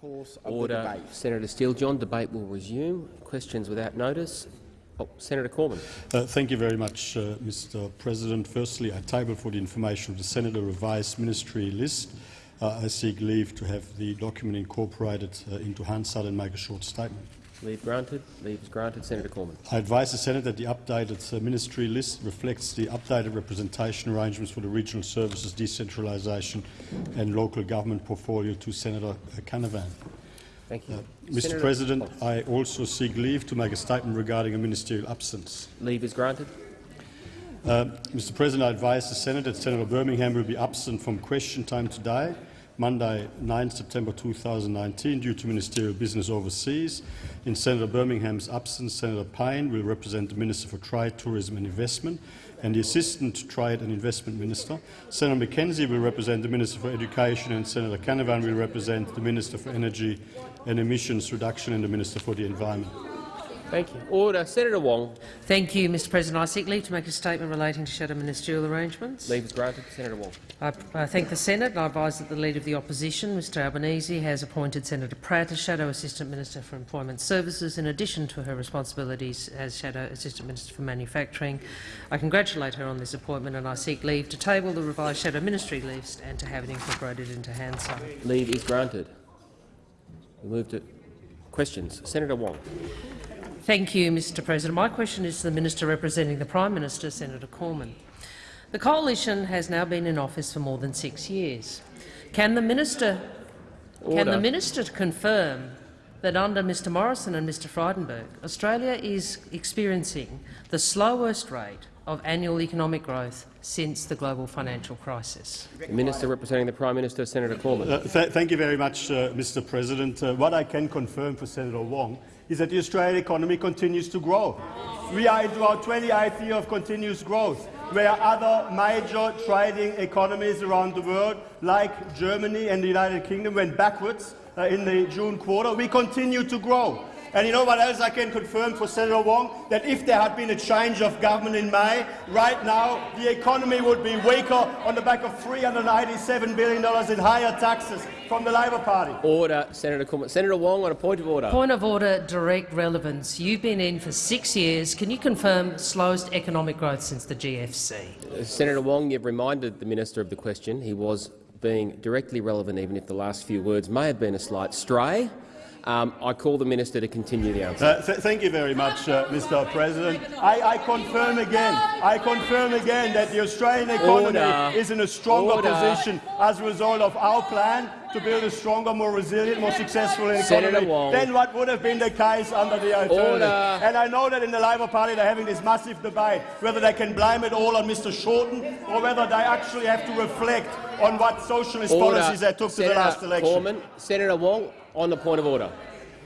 course of Order. the debate. Senator Steele-John. Debate will resume. Questions without notice. Oh, Senator Cormann. Uh, thank you very much, uh, Mr. President. Firstly, I table for the information of the Senator revised ministry list. Uh, I seek leave to have the document incorporated uh, into Hansard and make a short statement. Leave granted. Leave is granted. Senator Cormann. I advise the Senate that the updated uh, ministry list reflects the updated representation arrangements for the regional services, decentralisation and local government portfolio to Senator uh, Canavan. Thank you. Uh, Mr. Senator- President, oh, I also seek leave to make a statement regarding a ministerial absence. leave is granted. Uh, Mr. President, I advise the Senate that Senator Birmingham will be absent from question time today, Monday, 9 September 2019, due to ministerial business overseas. In Senator Birmingham's absence, Senator Payne will represent the Minister for Trade, Tourism and Investment and the Assistant Trade and Investment Minister. Senator McKenzie will represent the Minister for Education and Senator Canavan will represent the Minister for Energy and Emissions Reduction and the Minister for the Environment. Thank you. Order. Senator Wong. Thank you, Mr President. I seek leave to make a statement relating to shadow ministerial arrangements. Leave is granted. Senator Wong. I, I thank the Senate and I advise that the Leader of the Opposition, Mr Albanese, has appointed Senator Pratt as Shadow Assistant Minister for Employment Services in addition to her responsibilities as Shadow Assistant Minister for Manufacturing. I congratulate her on this appointment and I seek leave to table the revised Shadow Ministry list and to have it incorporated into Hansard. Leave is granted. We move to questions. Senator Wong. Thank you, Mr President. My question is to the Minister representing the Prime Minister, Senator Cormann. The Coalition has now been in office for more than six years. Can the Minister, can the minister confirm that under Mr Morrison and Mr Frydenberg, Australia is experiencing the slowest rate of annual economic growth since the global financial crisis? The Minister representing the Prime Minister, Senator Cormann. Uh, th thank you very much, uh, Mr. President. Uh, what I can confirm for Senator Wong is that the Australian economy continues to grow. We are into our 28th year of continuous growth, where other major trading economies around the world, like Germany and the United Kingdom, went backwards uh, in the June quarter. We continue to grow. And you know what else I can confirm for Senator Wong? That if there had been a change of government in May, right now the economy would be weaker on the back of $387 billion in higher taxes from the Labor Party. Order. Senator Cormann. Senator Wong on a point of order. Point of order, direct relevance. You've been in for six years. Can you confirm slowest economic growth since the GFC? Uh, Senator Wong, you've reminded the minister of the question. He was being directly relevant, even if the last few words may have been a slight stray. Um, I call the minister to continue the answer. Uh, th thank you very much, uh, Mr. President. I, I confirm again, I confirm again that the Australian economy Order. is in a stronger Order. position as a result of our plan to build a stronger, more resilient, more successful economy than what would have been the case under the alternative. Order. And I know that in the Labor Party they're having this massive debate whether they can blame it all on Mr. Shorten or whether they actually have to reflect on what socialist Order. policies they took Senator to the last election. Cormann. Senator Wong on the point of order.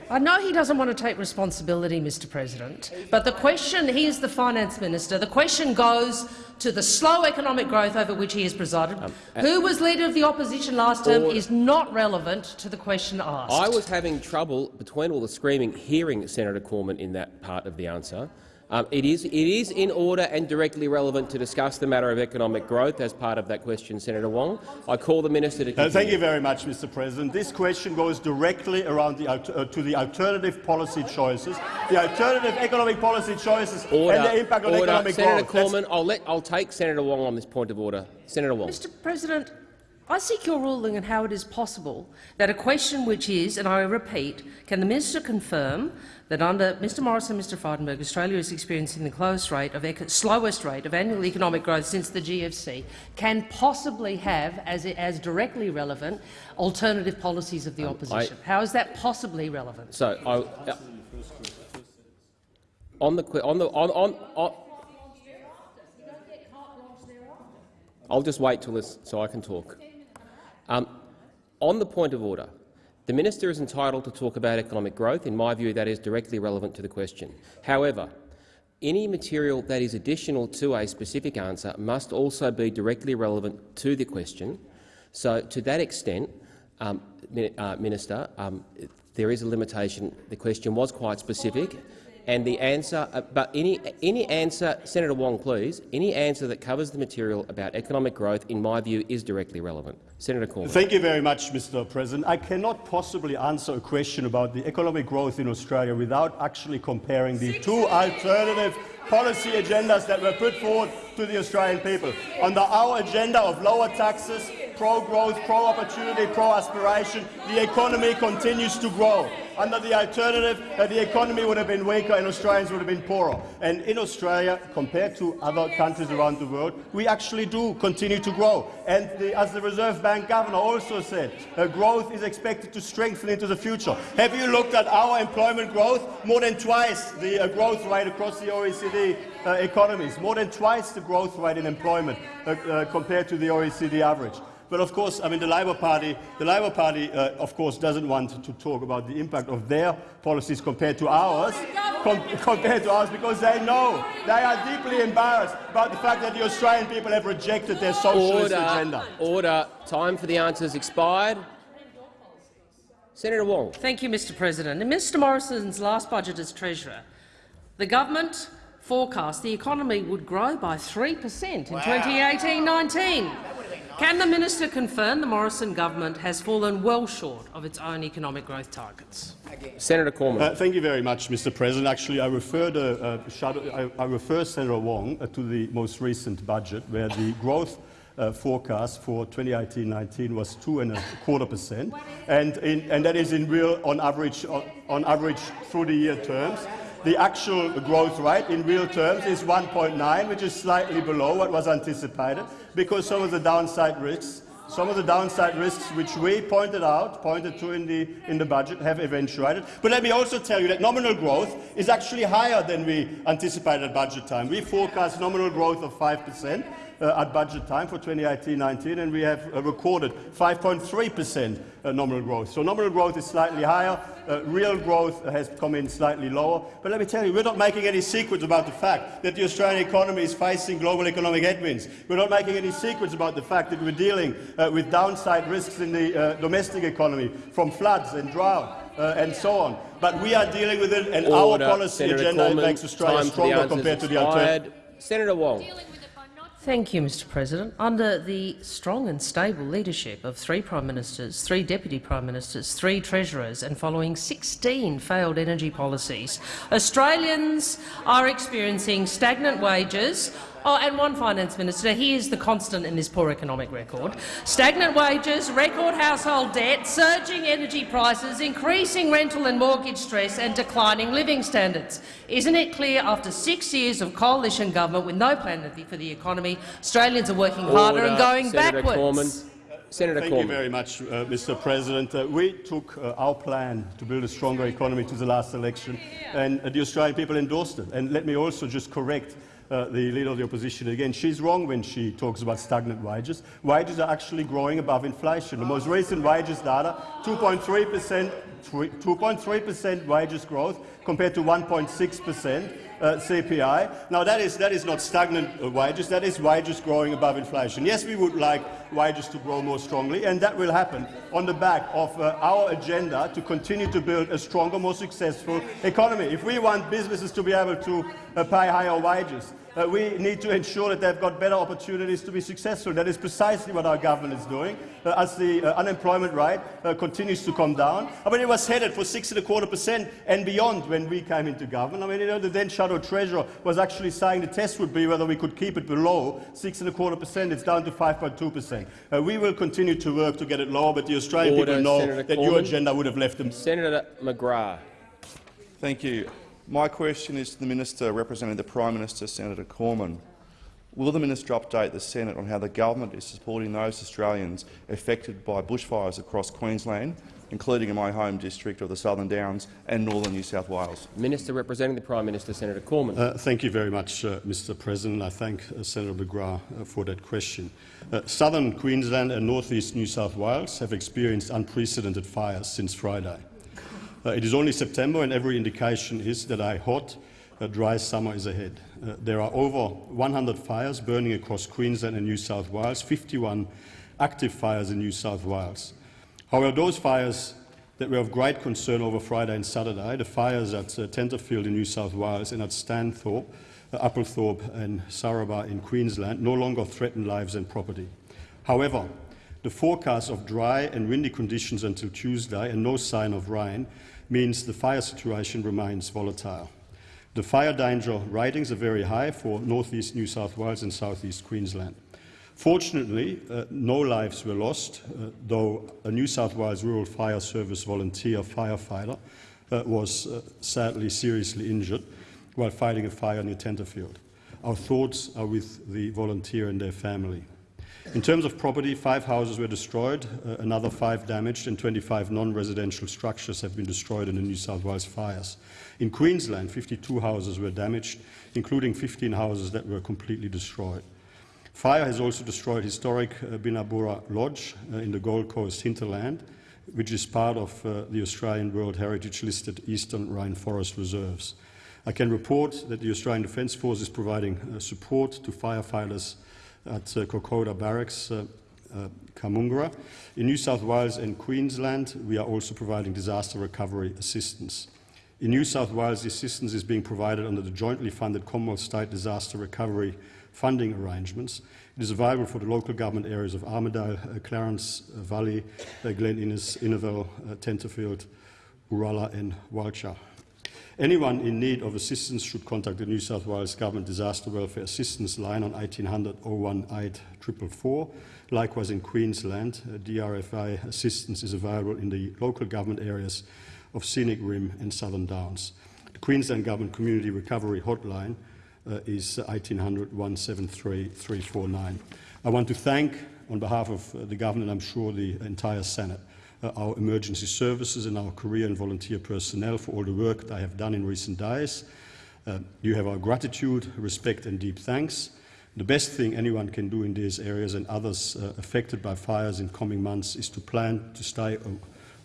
I know he doesn't want to take responsibility, Mr President, but the question, he is the finance minister, the question goes to the slow economic growth over which he has presided. uh, Who was leader of the opposition last term is not relevant to the question asked. I was having trouble, between all the screaming, hearing Senator Cormann in that part of the answer. Um, it, is, it is in order and directly relevant to discuss the matter of economic growth as part of that question, Senator Wong. I call the minister to Uh, continue. thank you very much, Mr. President. This question goes directly around the, uh, to the alternative policy choices, the alternative economic policy choices Order. and the impact on order. economic Senator growth. That's- Cormann, I'll, let, I'll take Senator Wong on this point of order. Senator Wong. Mr President, I seek your ruling on how it is possible that a question which is, and I repeat, can the minister confirm that under Mr Morrison and Mr Frydenberg, Australia is experiencing the rate of slowest rate of annual economic growth since the GFC, can possibly have, as, as directly relevant, alternative policies of the opposition? how is that possibly relevant? So, I, uh, on the on the on on. on I'll just wait till this so I can talk. Um, on the point of order, the minister is entitled to talk about economic growth. In my view, that is directly relevant to the question. However, any material that is additional to a specific answer must also be directly relevant to the question. So, to that extent, um, uh, Minister, um, there is a limitation. The question was quite specific. And the answer, uh, but any any answer, Senator Wong, please, any answer that covers the material about economic growth, in my view, is directly relevant. Senator Cormann. Thank you very much, Mr. President. I cannot possibly answer a question about the economic growth in Australia without actually comparing the two alternative policy agendas that were put forward to the Australian people. Under our agenda of lower taxes, pro-growth, pro-opportunity, pro-aspiration, the economy continues to grow. Under the alternative, uh, the economy would have been weaker and Australians would have been poorer. And in Australia, compared to other countries around the world, we actually do continue to grow. And the, as the Reserve Bank governor also said, uh, growth is expected to strengthen into the future. Have you looked at our employment growth? More than twice the uh, growth rate across the OECD uh, economies, more than twice the growth rate in employment uh, uh, compared to the OECD average. But of course, I mean, the Labor Party, the Labor Party, uh, of course, doesn't want to talk about the impact of their policies compared to ours, com compared to ours, because they know they are deeply embarrassed about the fact that the Australian people have rejected their socialist Order. agenda. Order. Time for the answers expired. Senator Wong. Thank you, Mr President. In Mr Morrison's last budget as Treasurer, the government forecast the economy would grow by 3 per cent in 2018-19. Can the minister confirm the Morrison government has fallen well short of its own economic growth targets? Senator Cormann. Uh, thank you very much, Mr. President. Actually, I referred, uh, uh, Shadow, I, I refer Senator Wong uh, to the most recent budget, where the growth uh, forecast for 2018-19 was two and a quarter percent, and, in, and that is in real, on average, on, on average through the year terms. The actual growth rate in real terms is 1.9, which is slightly below what was anticipated, because some of the downside risks, some of the downside risks which we pointed out, pointed to in the, in the budget, have eventuated. But let me also tell you that nominal growth is actually higher than we anticipated at budget time. We forecast nominal growth of 5 percent uh, at budget time for 2018-19, and we have uh, recorded 5.3 per cent uh, nominal growth. So nominal growth is slightly higher, uh, real growth has come in slightly lower. But let me tell you, we're not making any secrets about the fact that the Australian economy is facing global economic headwinds. We're not making any secrets about the fact that we're dealing uh, with downside risks in the uh, domestic economy from floods and drought. Uh, and so on. But we are dealing with it, and Order. our policy Senator agenda Cormann, makes Australia stronger compared to the alternative. Senator Wong. Thank you, Mr President. Under the strong and stable leadership of three Prime Ministers, three Deputy Prime Ministers, three Treasurers and following 16 failed energy policies, Australians are experiencing stagnant wages Oh, and one finance minister, he is the constant in this poor economic record. Stagnant wages, record household debt, surging energy prices, increasing rental and mortgage stress and declining living standards. Isn't it clear after six years of coalition government with no plan for the economy, Australians are working harder and going Senator backwards? Cormann. Senator Thank Cormann. you very much, uh, Mr. President. Uh, we took uh, our plan to build a stronger economy to the last election, and uh, the Australian people endorsed it. And let me also just correct uh, the Leader of the Opposition again. She's wrong when she talks about stagnant wages. Wages are actually growing above inflation. The most recent wages data, 2.3 percent 2.3 percent wages growth compared to 1.6 percent uh, CPI. Now that is, that is not stagnant uh, wages, that is wages growing above inflation. Yes, we would like wages to grow more strongly, and that will happen on the back of uh, our agenda to continue to build a stronger, more successful economy. If we want businesses to be able to uh, pay higher wages, uh, we need to ensure that they've got better opportunities to be successful. That is precisely what our government is doing. Uh, as the uh, unemployment rate uh, continues to come down, I mean, it was headed for six and a quarter percent and beyond when we came into government. I mean, you know, the then shadow treasurer was actually saying the test would be whether we could keep it below six and a quarter percent. It's down to 5.2 percent. Uh, we will continue to work to get it lower, but the Australian Order, people know Senator that your agenda would have left them. Senator McGrath. Thank you. My question is to the Minister representing the Prime Minister, Senator Cormann. Will the minister update the Senate on how the government is supporting those Australians affected by bushfires across Queensland, including in my home district of the Southern Downs and northern New South Wales? Minister representing the Prime Minister, Senator Cormann. Uh, thank you very much, uh, Mr. President. I thank uh, Senator McGrath uh, for that question. Uh, southern Queensland and northeast New South Wales have experienced unprecedented fires since Friday. Uh, it is only September, and every indication is that a hot, uh, dry summer is ahead. Uh, there are over 100 fires burning across Queensland and New South Wales, 51 active fires in New South Wales. However, those fires that were of great concern over Friday and Saturday, the fires at uh, Tenterfield in New South Wales and at Stanthorpe, uh, Applethorpe and Sarabah in Queensland no longer threaten lives and property. However, the forecast of dry and windy conditions until Tuesday and no sign of rain means the fire situation remains volatile. The fire danger ratings are very high for northeast New South Wales and southeast Queensland. Fortunately, uh, no lives were lost, uh, though a New South Wales Rural Fire Service volunteer firefighter uh, was uh, sadly seriously injured while fighting a fire near Tenterfield. Our thoughts are with the volunteer and their family. In terms of property, five houses were destroyed, uh, another five damaged, and 25 non-residential structures have been destroyed in the New South Wales fires. In Queensland, 52 houses were damaged, including 15 houses that were completely destroyed. Fire has also destroyed historic uh, Binnaburra Lodge uh, in the Gold Coast hinterland, which is part of uh, the Australian World Heritage listed Eastern Rainforest Reserves. I can report that the Australian Defence Force is providing uh, support to firefighters at uh, Kokoda Barracks, uh, uh, Canungra. In New South Wales and Queensland, we are also providing disaster recovery assistance. In New South Wales, the assistance is being provided under the jointly funded Commonwealth State Disaster Recovery funding arrangements. It is available for the local government areas of Armidale, uh, Clarence uh, Valley, uh, Glen Innes, Inverell, uh, Tenterfield, Uralla and Walcha. Anyone in need of assistance should contact the New South Wales Government Disaster Welfare Assistance line on 1800 018 444. Likewise in Queensland, uh, DRFA assistance is available in the local government areas of Scenic Rim and Southern Downs. The Queensland Government Community Recovery Hotline uh, is 1800 173 349. I want to thank, on behalf of uh, the Government and I'm sure the entire Senate, uh, our emergency services and our career and volunteer personnel for all the work they have done in recent days. Uh, you have our gratitude, respect and deep thanks. The best thing anyone can do in these areas and others uh, affected by fires in coming months is to plan to stay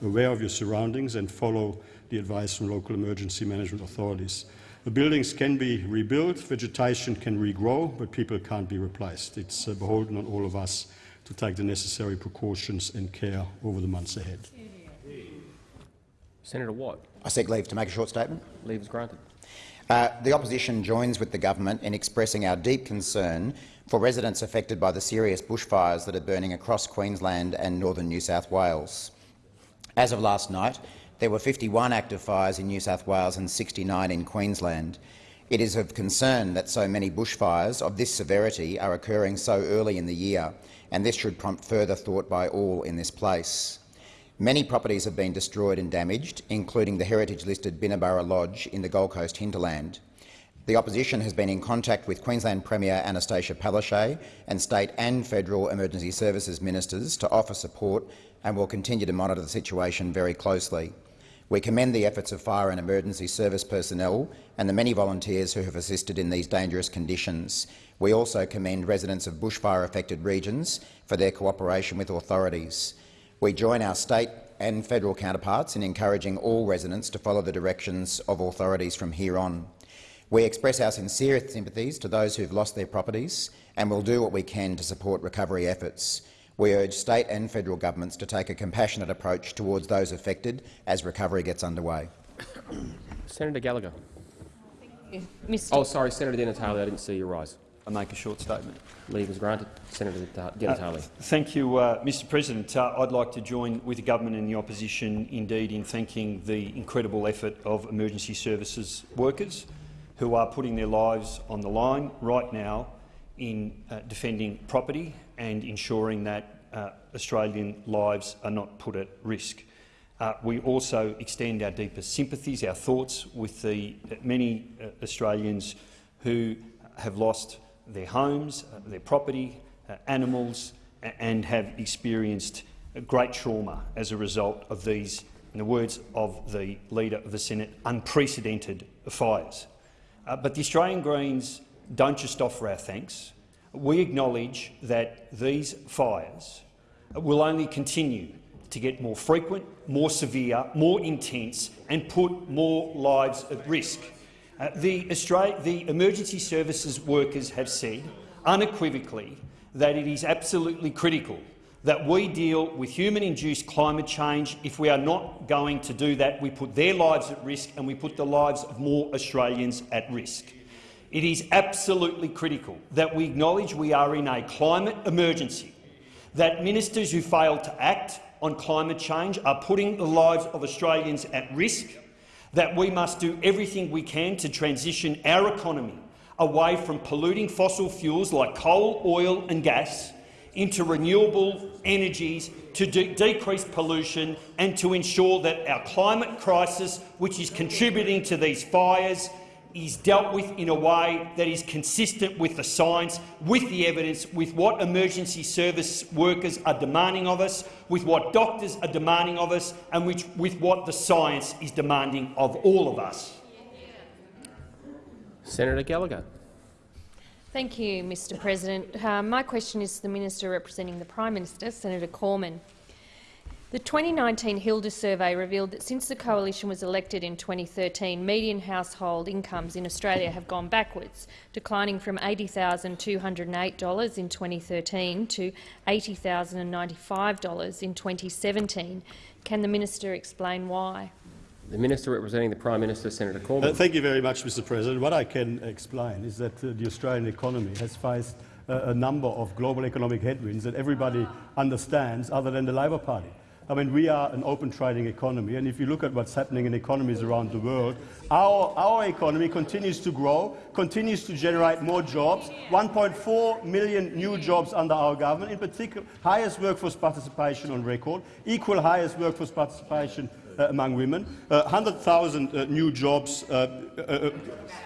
aware of your surroundings and follow the advice from local emergency management authorities. The buildings can be rebuilt, vegetation can regrow, but people can't be replaced. It's uh, beholden on all of us to take the necessary precautions and care over the months ahead. Senator Watt. I seek leave to make a short statement. Leave is granted. Uh, the opposition joins with the government in expressing our deep concern for residents affected by the serious bushfires that are burning across Queensland and northern New South Wales. As of last night, there were 51 active fires in New South Wales and 69 in Queensland. It is of concern that so many bushfires of this severity are occurring so early in the year and this should prompt further thought by all in this place. Many properties have been destroyed and damaged, including the heritage-listed Binnaburra Lodge in the Gold Coast hinterland. The opposition has been in contact with Queensland Premier Annastacia Palaszczuk and state and federal emergency services ministers to offer support and will continue to monitor the situation very closely. We commend the efforts of fire and emergency service personnel and the many volunteers who have assisted in these dangerous conditions. We also commend residents of bushfire-affected regions for their cooperation with authorities. We join our state and federal counterparts in encouraging all residents to follow the directions of authorities from here on. We express our sincere sympathies to those who have lost their properties and will do what we can to support recovery efforts. We urge state and federal governments to take a compassionate approach towards those affected as recovery gets underway. Senator Gallagher. Mr. Oh, sorry, Senator Di Natale, I didn't see you rise. I make a short statement. Leave is granted. Senator Di Natale. Uh, thank you, uh, Mr President. Uh, I'd like to join with the government and the opposition indeed in thanking the incredible effort of emergency services workers who are putting their lives on the line right now in uh, defending property and ensuring that uh, Australian lives are not put at risk. Uh, we also extend our deepest sympathies, our thoughts with the many Australians who have lost their homes, uh, their property, uh, animals, and have experienced great trauma as a result of these, in the words of the Leader of the Senate, unprecedented fires. Uh, but the Australian Greens don't just offer our thanks. We acknowledge that these fires will only continue to get more frequent, more severe, more intense and put more lives at risk. Uh, the, the emergency services workers have said unequivocally that it is absolutely critical that we deal with human-induced climate change. If we are not going to do that, we put their lives at risk and we put the lives of more Australians at risk. It is absolutely critical that we acknowledge we are in a climate emergency, that ministers who fail to act on climate change are putting the lives of Australians at risk, that we must do everything we can to transition our economy away from polluting fossil fuels like coal, oil and gas into renewable energies to de decrease pollution and to ensure that our climate crisis, which is contributing to these fires, is dealt with in a way that is consistent with the science, with the evidence, with what emergency service workers are demanding of us, with what doctors are demanding of us and which, with what the science is demanding of all of us. Senator Gallagher. Thank you, Mr President. Uh, my question is to the Minister representing the Prime Minister, Senator Cormann. The 2019 HILDA survey revealed that since the coalition was elected in 2013, median household incomes in Australia have gone backwards, declining from $80,208 in 2013 to $80,095 in 2017. Can the minister explain why? The Minister representing the Prime Minister, Senator Cormann. Uh, thank you very much, Mr President. What I can explain is that uh, the Australian economy has faced uh, a number of global economic headwinds that everybody understands other than the Labor Party. I mean, we are an open trading economy, and if you look at what's happening in economies around the world, our, our economy continues to grow, continues to generate more jobs, 1.4 million new jobs under our government, in particular highest workforce participation on record, equal highest workforce participation among women, uh, 100,000 uh, new jobs uh, uh, uh,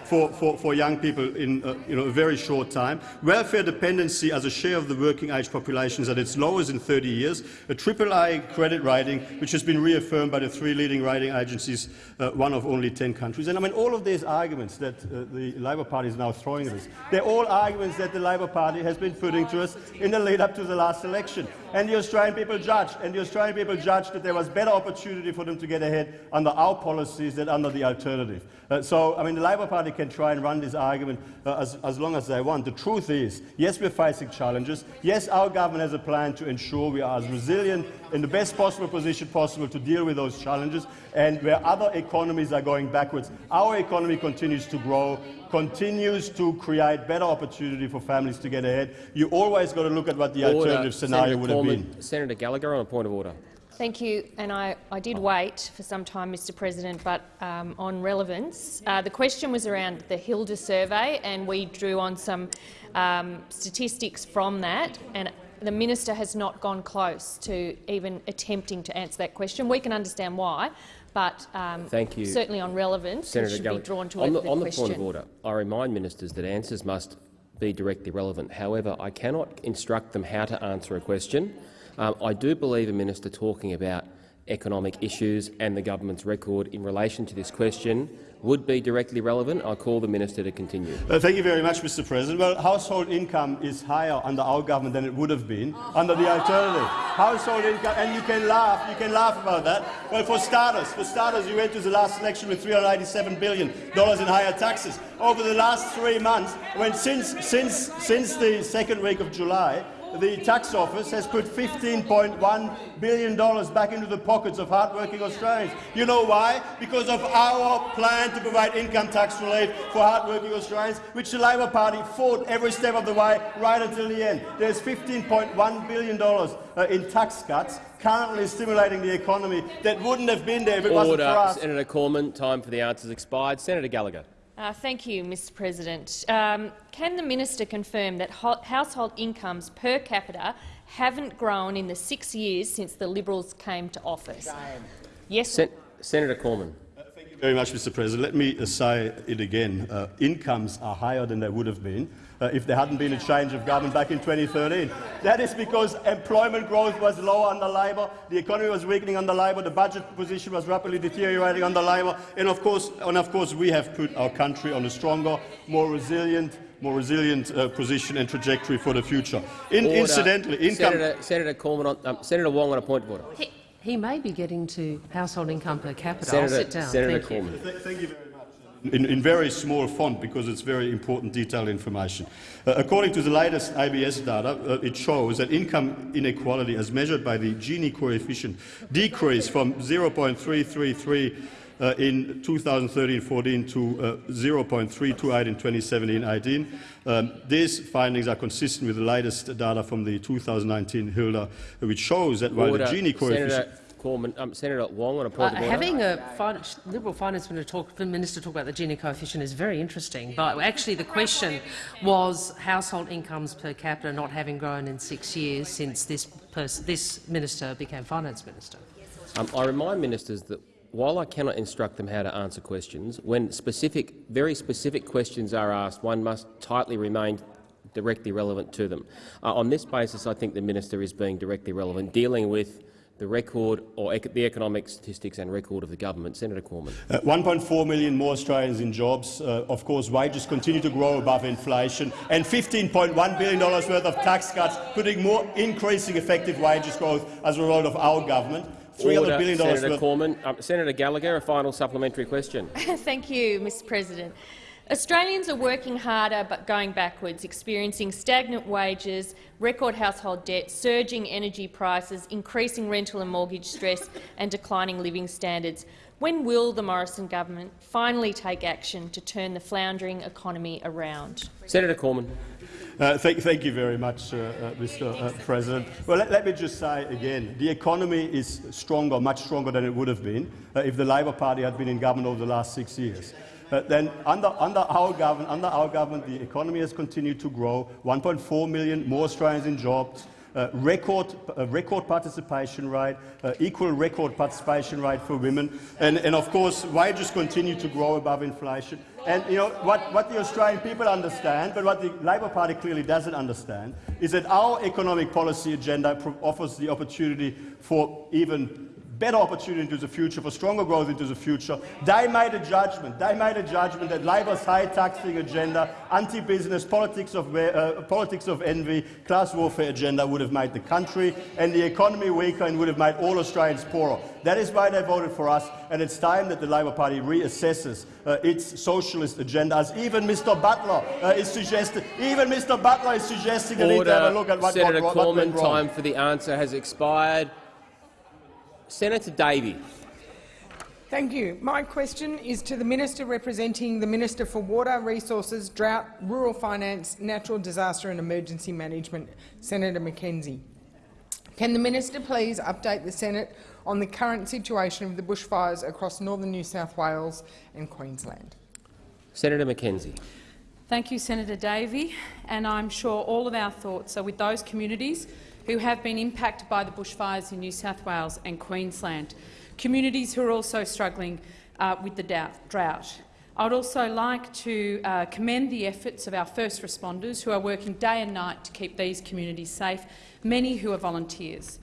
for, for, for young people in you know, a very short time. Welfare dependency as a share of the working age population is at its lowest in 30 years. A AAA credit rating, which has been reaffirmed by the three leading rating agencies, one of only 10 countries. And I mean, all of these arguments that the Labor Party is now throwing at us, they're all arguments that the Labor Party has been putting to us in the lead up to the last election. And the Australian people judged, and the Australian people judged that there was better opportunity for them to get ahead under our policies than under the alternative. Uh, so, I mean, the Labor Party can try and run this argument uh, as, as long as they want. The truth is, yes, we're facing challenges. Yes, our government has a plan to ensure we are as resilient in the best possible position possible to deal with those challenges. And where other economies are going backwards, our economy continues to grow, continues to create better opportunity for families to get ahead. You always got to look at what the order. alternative scenario Senator would Cormann, have been. Senator Gallagher on a point of order. Thank you. And I, I did wait for some time, Mr President, but um, on relevance. Uh, the question was around the HILDA survey, and we drew on some um, statistics from that. And the minister has not gone close to even attempting to answer that question. We can understand why, but um, Thank you. certainly on relevance, Senator it should be drawn to on the, the, on the question. point of order, I remind ministers that answers must be directly relevant. However, I cannot instruct them how to answer a question. Um, I do believe a minister talking about economic issues and the government's record in relation to this question would be directly relevant. I call the minister to continue. Uh, thank you very much, Mr. President. Well, household income is higher under our government than it would have been under the alternative. Household income, and you can laugh, you can laugh about that. Well, for starters, for starters, you went to the last election with 387 billion dollars in higher taxes. Over the last three months, when since since since the second week of July, the tax office has put $15.1 billion back into the pockets of hardworking Australians. You know why? Because of our plan to provide income tax relief for hardworking Australians, which the Labor Party fought every step of the way right until the end. There's $15.1 billion uh, in tax cuts currently stimulating the economy that wouldn't have been there if it Order. wasn't for us. Senator Cormann, time for the answers expired. Senator Gallagher. Uh, thank you, Mr President. Um, can the minister confirm that household incomes per capita haven't grown in the six years since the Liberals came to office? Yes. Sen Senator Cormann. Thank you very much, Mr President. Let me say it again. Uh, incomes are higher than they would have been uh, if there hadn't been a change of government back in 2013. That is because employment growth was low under Labor, the economy was weakening under Labor, the budget position was rapidly deteriorating under Labor, and of course, and of course we have put our country on a stronger, more resilient more resilient uh, position and trajectory for the future. In, incidentally, income. Senator, Senator Cormann, on, um, Senator Wong on a point of order. He, he, may be getting to household income per capita. Senator, I'll sit down. Senator Thank Cormann. Th thank you very much. In, in very small font because it's very important detailed information. Uh, according to the latest ABS data, uh, it shows that income inequality as measured by the Gini coefficient decreased from 0.333 uh, in 2013-14 to uh, 0.328 in 2017-18. Um, these findings are consistent with the latest data from the 2019 HILDA, which shows that while Order. the Gini coefficient Senator, Cormann, um, Senator Wong on a Uh, point of order. having a fin Liberal finance minister talk, minister talk about the Gini coefficient is very interesting, but actually the question was household incomes per capita not having grown in six years since this, this minister became finance minister. Um, I remind ministers that while I cannot instruct them how to answer questions, when specific, very specific questions are asked, one must tightly remain directly relevant to them. Uh, on this basis, I think the minister is being directly relevant, dealing with the record or ec the economic statistics and record of the government. Senator Cormann. Uh, 1.4 million more Australians in jobs. Uh, of course, wages continue to grow above inflation, and $15.1 billion worth of tax cuts, putting more increasing effective wages growth as a result of our government. $300 Order, billion Senator worth Cormann. Um, Senator Gallagher, a final supplementary question. Thank you, Mr President. Australians are working harder but going backwards, experiencing stagnant wages, record household debt, surging energy prices, increasing rental and mortgage stress and declining living standards. When will the Morrison government finally take action to turn the floundering economy around? Senator Cormann. Uh, thank, thank, you very much, uh, uh, Mr. Uh, President. Well, let, let, me just say again, the economy is stronger, much stronger than it would have been uh, if the Labor Party had been in government over the last six years. Then under, under, our government, under our government, the economy has continued to grow, 1.4 million more Australians in jobs, uh, record, uh, record participation rate, uh, equal record participation rate for women, and, and of course wages continue to grow above inflation. And you know what, what the Australian people understand, but what the Labor Party clearly doesn't understand, is that our economic policy agenda offers the opportunity for even better opportunity into the future, for stronger growth into the future. They made a judgment. They made a judgment that Labor's high taxing agenda, anti-business, politics of, uh, politics of envy, class warfare agenda would have made the country and the economy weaker and would have made all Australians poorer. That is why they voted for us, and it's time that the Labor Party reassesses uh, its socialist agenda, as even Mr Butler uh, is suggesting. Even Mr Butler is suggesting Order. need to have a look at what, Senator what, went wrong. time for the answer has expired. Senator Davey. Thank you. My question is to the Minister representing the Minister for Water, Resources, Drought, Rural Finance, Natural Disaster and Emergency Management, Senator McKenzie. Can the Minister please update the Senate on the current situation of the bushfires across northern New South Wales and Queensland? Senator McKenzie. Thank you, Senator Davey, and I'm sure all of our thoughts are with those communities who have been impacted by the bushfires in New South Wales and Queensland, communities who are also struggling uh, with the drought. I would also like to uh, commend the efforts of our first responders who are working day and night to keep these communities safe, many who are volunteers.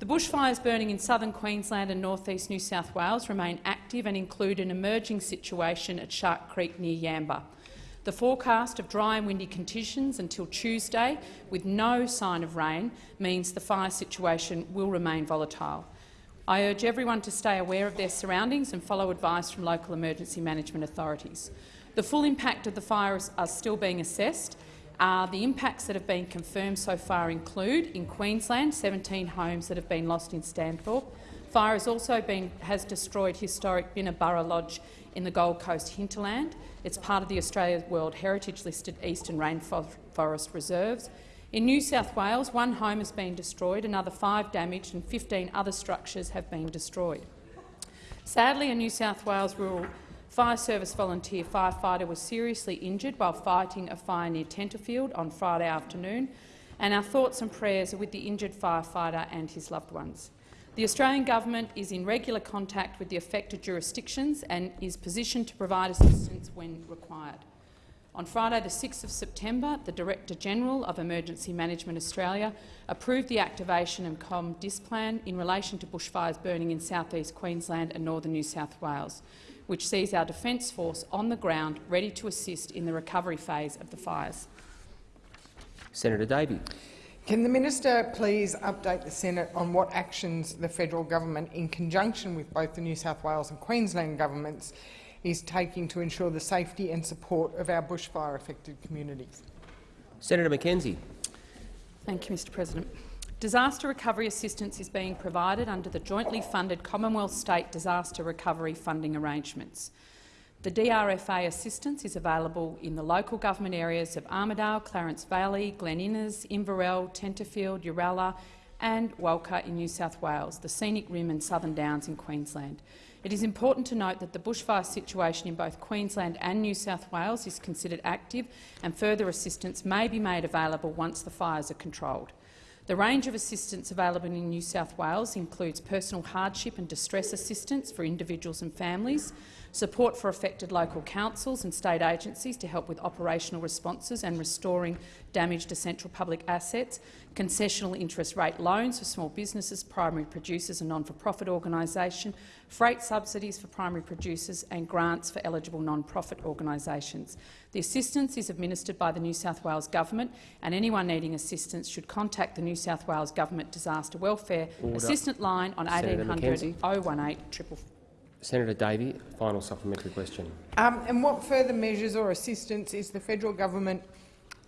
The bushfires burning in southern Queensland and north east New South Wales remain active and include an emerging situation at Shark Creek near Yamba. The forecast of dry and windy conditions until Tuesday, with no sign of rain, means the fire situation will remain volatile. I urge everyone to stay aware of their surroundings and follow advice from local emergency management authorities. The full impact of the fires are still being assessed. Uh, the impacts that have been confirmed so far include, in Queensland, 17 homes that have been lost in Stanthorpe. Fire has also been, has destroyed historic Binnaburra Lodge in the Gold Coast hinterland. It's part of the Australia World Heritage listed Eastern Rainforest Reserves. In New South Wales, one home has been destroyed, another five damaged and 15 other structures have been destroyed. Sadly, a New South Wales rural fire service volunteer firefighter was seriously injured while fighting a fire near Tenterfield on Friday afternoon, and our thoughts and prayers are with the injured firefighter and his loved ones. The Australian government is in regular contact with the affected jurisdictions and is positioned to provide assistance when required. On Friday, the 6th of September, the Director-General of Emergency Management Australia approved the activation and COMDISPLAN in relation to bushfires burning in south east Queensland and northern New South Wales, which sees our Defence Force on the ground ready to assist in the recovery phase of the fires. Senator Davey. Can the minister please update the Senate on what actions the federal government, in conjunction with both the New South Wales and Queensland governments, is taking to ensure the safety and support of our bushfire-affected communities. Senator McKenzie. Thank you, Mr President. Disaster recovery assistance is being provided under the jointly funded Commonwealth State Disaster Recovery Funding Arrangements. The DRFA assistance is available in the local government areas of Armidale, Clarence Valley, Glen Innes, Inverell, Tenterfield, Uralla and Walcha in New South Wales, the Scenic Rim and Southern Downs in Queensland. It is important to note that the bushfire situation in both Queensland and New South Wales is considered active and further assistance may be made available once the fires are controlled. The range of assistance available in New South Wales includes personal hardship and distress assistance for individuals and families, support for affected local councils and state agencies to help with operational responses and restoring damaged essential public assets, concessional interest rate loans for small businesses, primary producers and non-for-profit organisations, freight subsidies for primary producers and grants for eligible non-profit organisations. The assistance is administered by the New South Wales Government and anyone needing assistance should contact the New South Wales Government Disaster Welfare Order. Assistant line on Senator 1800 McKenzie. 018 triple. Senator Davey, final supplementary question. Um, and what further measures or assistance is the federal government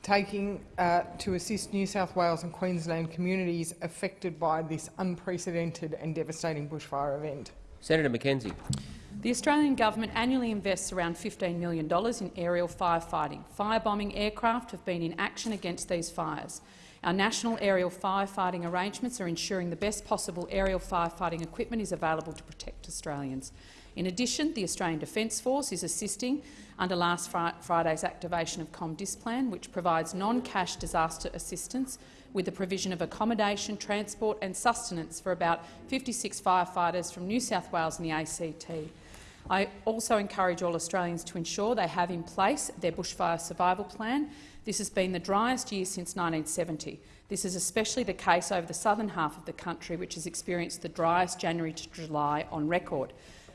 taking uh, to assist New South Wales and Queensland communities affected by this unprecedented and devastating bushfire event? Senator McKenzie. The Australian government annually invests around $15 million in aerial firefighting. Firebombing aircraft have been in action against these fires. Our national aerial firefighting arrangements are ensuring the best possible aerial firefighting equipment is available to protect Australians. In addition, the Australian Defence Force is assisting under last Fri Friday's activation of ComDisplan, which provides non-cash disaster assistance with the provision of accommodation, transport and sustenance for about 56 firefighters from New South Wales and the ACT. I also encourage all Australians to ensure they have in place their bushfire survival plan. This has been the driest year since 1970. This is especially the case over the southern half of the country, which has experienced the driest January to July on record.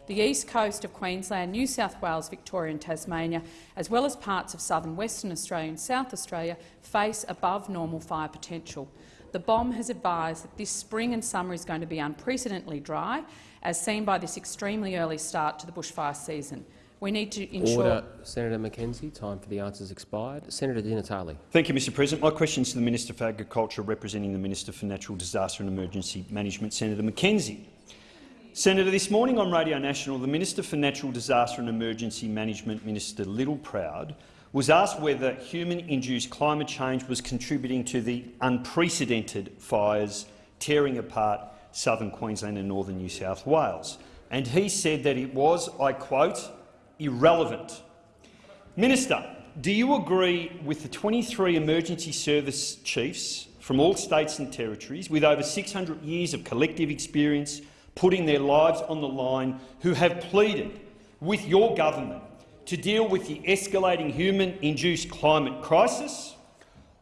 The east coast of Queensland, New South Wales, Victoria and Tasmania, as well as parts of southern Western Australia and South Australia, face above normal fire potential. The BOM has advised that this spring and summer is going to be unprecedentedly dry, as seen by this extremely early start to the bushfire season. We need to ensure— Order. Senator McKenzie, time for the answers expired. Senator Di Natale. Thank you, Mr President. My question is to the Minister for Agriculture, representing the Minister for Natural Disaster and Emergency Management, Senator McKenzie. Senator, this morning on Radio National, the Minister for Natural Disaster and Emergency Management, Minister Littleproud, was asked whether human-induced climate change was contributing to the unprecedented fires tearing apart southern Queensland and northern New South Wales. And he said that it was, I quote, irrelevant. Minister, do you agree with the 23 emergency service chiefs from all states and territories with over 600 years of collective experience putting their lives on the line who have pleaded with your government to deal with the escalating human-induced climate crisis?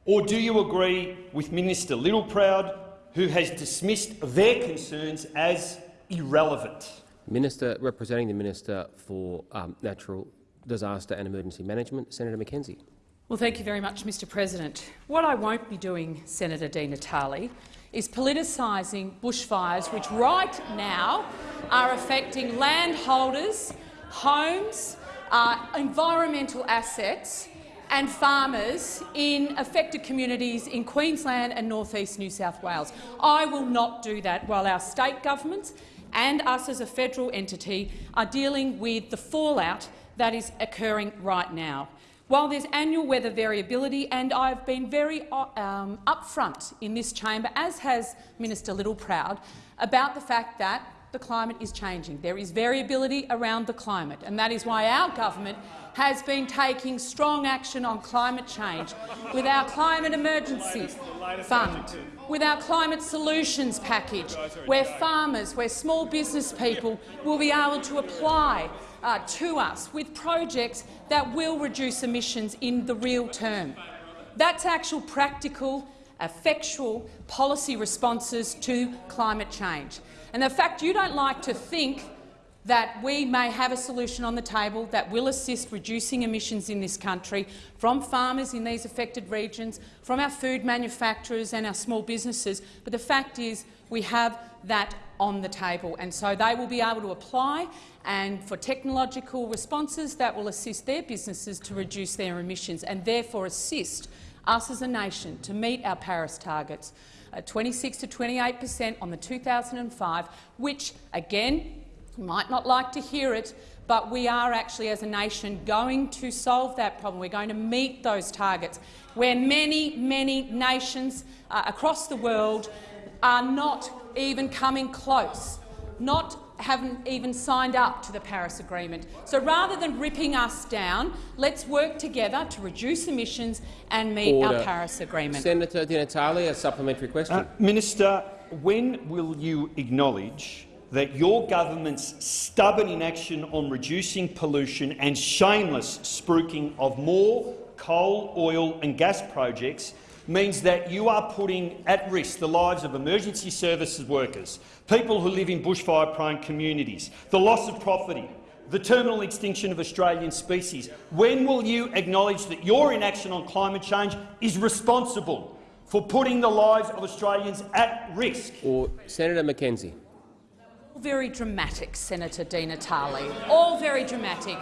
Or do you agree with Minister Littleproud, who has dismissed their concerns as irrelevant? Minister representing the Minister for um, Natural Disaster and Emergency Management, Senator McKenzie. Well, thank you very much, Mr President. What I won't be doing, Senator Di Natale, is politicising bushfires which right now are affecting landholders, homes, uh, environmental assets and farmers in affected communities in Queensland and north east New South Wales. I will not do that while our state governments and us as a federal entity are dealing with the fallout that is occurring right now. While there's annual weather variability, and I've been very uh, um, upfront in this chamber, as has Minister Littleproud, about the fact that the climate is changing. There is variability around the climate, and that is why our government has been taking strong action on climate change with our Climate Emergency Fund, with our Climate Solutions Package, where farmers, where small business people will be able to apply uh, to us with projects that will reduce emissions in the real term. That's actual practical, effectual policy responses to climate change. And the fact you don't like to think that we may have a solution on the table that will assist reducing emissions in this country from farmers in these affected regions, from our food manufacturers and our small businesses. But the fact is we have that on the table, and so they will be able to apply and for technological responses that will assist their businesses to reduce their emissions and therefore assist us as a nation to meet our Paris targets, uh, 26 to 28 per cent on the 2005, which, again, you might not like to hear it, but we are actually, as a nation, going to solve that problem. We're going to meet those targets, where many, many nations uh, across the world are not even coming close, not haven't even signed up to the Paris Agreement. So rather than ripping us down, let's work together to reduce emissions and meet Order. our Paris Agreement. Senator Di Natale, a supplementary question. Uh, Minister, when will you acknowledge that your government's stubborn inaction on reducing pollution and shameless spruiking of more coal, oil and gas projects means that you are putting at risk the lives of emergency services workers, people who live in bushfire-prone communities, the loss of property, the terminal extinction of Australian species. When will you acknowledge that your inaction on climate change is responsible for putting the lives of Australians at risk? Or Senator McKenzie. All very dramatic, Senator Di Natale. All very dramatic.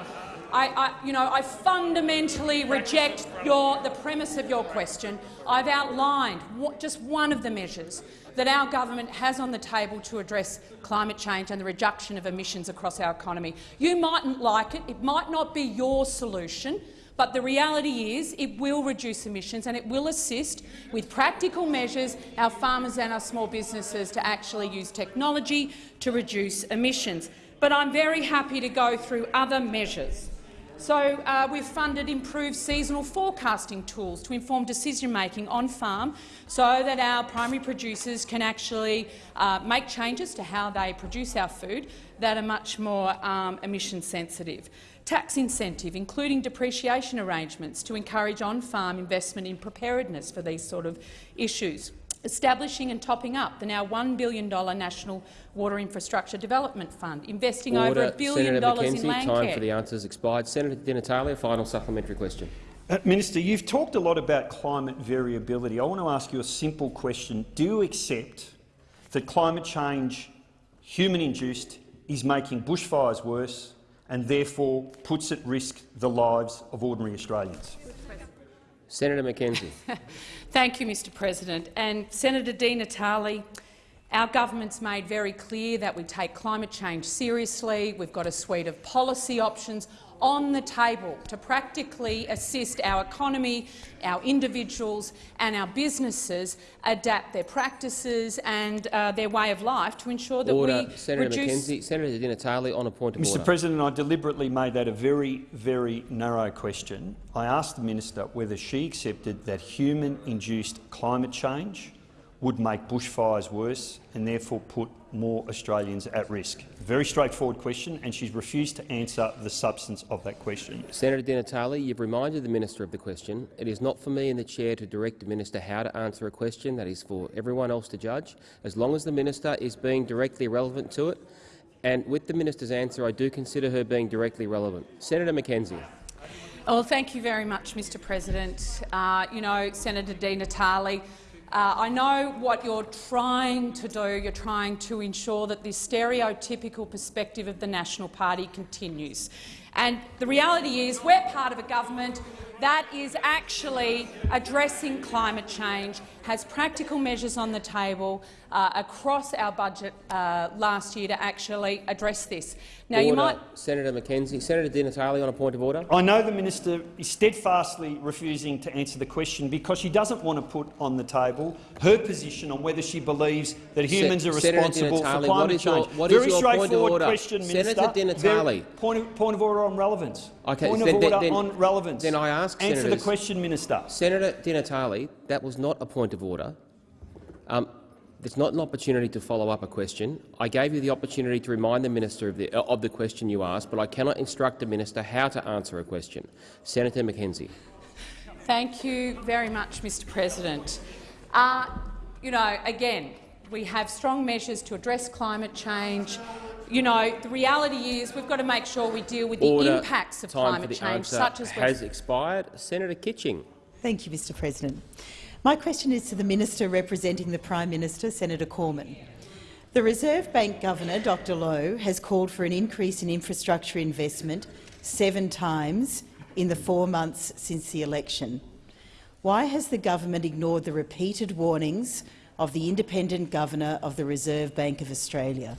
I, I, you know, I fundamentally reject your, the premise of your question. I've outlined what, just one of the measures that our government has on the table to address climate change and the reduction of emissions across our economy. You mightn't like it. It might not be your solution. But the reality is it will reduce emissions and it will assist with practical measures our farmers and our small businesses to actually use technology to reduce emissions. But I'm very happy to go through other measures. So uh, we've funded improved seasonal forecasting tools to inform decision-making on farm so that our primary producers can actually uh, make changes to how they produce our food that are much more um, emission sensitive. Tax incentive, including depreciation arrangements to encourage on-farm investment in preparedness for these sort of issues, establishing and topping up the now $1 billion National Water Infrastructure Development Fund, investing Order. over a billion Senator dollars McKenzie, in land time care. for the answers expired. Senator Di Natale, a final supplementary question. Uh, Minister, you've talked a lot about climate variability. I want to ask you a simple question. Do you accept that climate change, human-induced, is making bushfires worse and therefore puts at risk the lives of ordinary Australians? Senator McKenzie. Thank you, Mr President. And Senator Di Natale, our government's made very clear that we take climate change seriously. We've got a suite of policy options on the table to practically assist our economy, our individuals and our businesses adapt their practices and uh, their way of life to ensure that Order. we Senator reduce— McKenzie. Senator Di Natale, on a point of Mr order. President, I deliberately made that a very, very narrow question. I asked the minister whether she accepted that human-induced climate change would make bushfires worse and therefore put more Australians at risk. Very straightforward question, and she's refused to answer the substance of that question. Senator Di Natale, you've reminded the minister of the question. It is not for me and the chair to direct the minister how to answer a question. That is for everyone else to judge. As long as the minister is being directly relevant to it, and with the minister's answer, I do consider her being directly relevant. Senator McKenzie. Well, thank you very much, Mr President. Uh, you know, Senator Di Natale, uh, I know what you're trying to do. You're trying to ensure that this stereotypical perspective of the National Party continues. And the reality is we're part of a government that is actually addressing climate change, has practical measures on the table uh, across our budget uh, last year to actually address this. Now, order. you might Senator McKenzie. Senator Di Natale, on a point of order. I know the minister is steadfastly refusing to answer the question because she doesn't want to put on the table her position on whether she believes that humans are Senator Di responsible for climate what is your- change. what is Very your point of straightforward order? question, Minister. Senator Di Natale. point, of, point of order on relevance. Okay, point then- of order then- on relevance. then I ask Answer the question, Minister. Senator Di Natale, that was not a point of order. Um, it's not an opportunity to follow up a question. I gave you the opportunity to remind the minister of the, uh, of the question you asked, but I cannot instruct the minister how to answer a question. Senator McKenzie. Thank you very much, Mr President. Uh, you know, again, we have strong measures to address climate change. You know, the reality is we've got to make sure we deal with the impacts of Time for climate the change, answer such as has expired. Senator Kitching. Thank you, Mr President. My question is to the Minister representing the Prime Minister, Senator Cormann. The Reserve Bank Governor, Dr Lowe, has called for an increase in infrastructure investment seven times in the four months since the election. Why has the government ignored the repeated warnings of the independent governor of the Reserve Bank of Australia?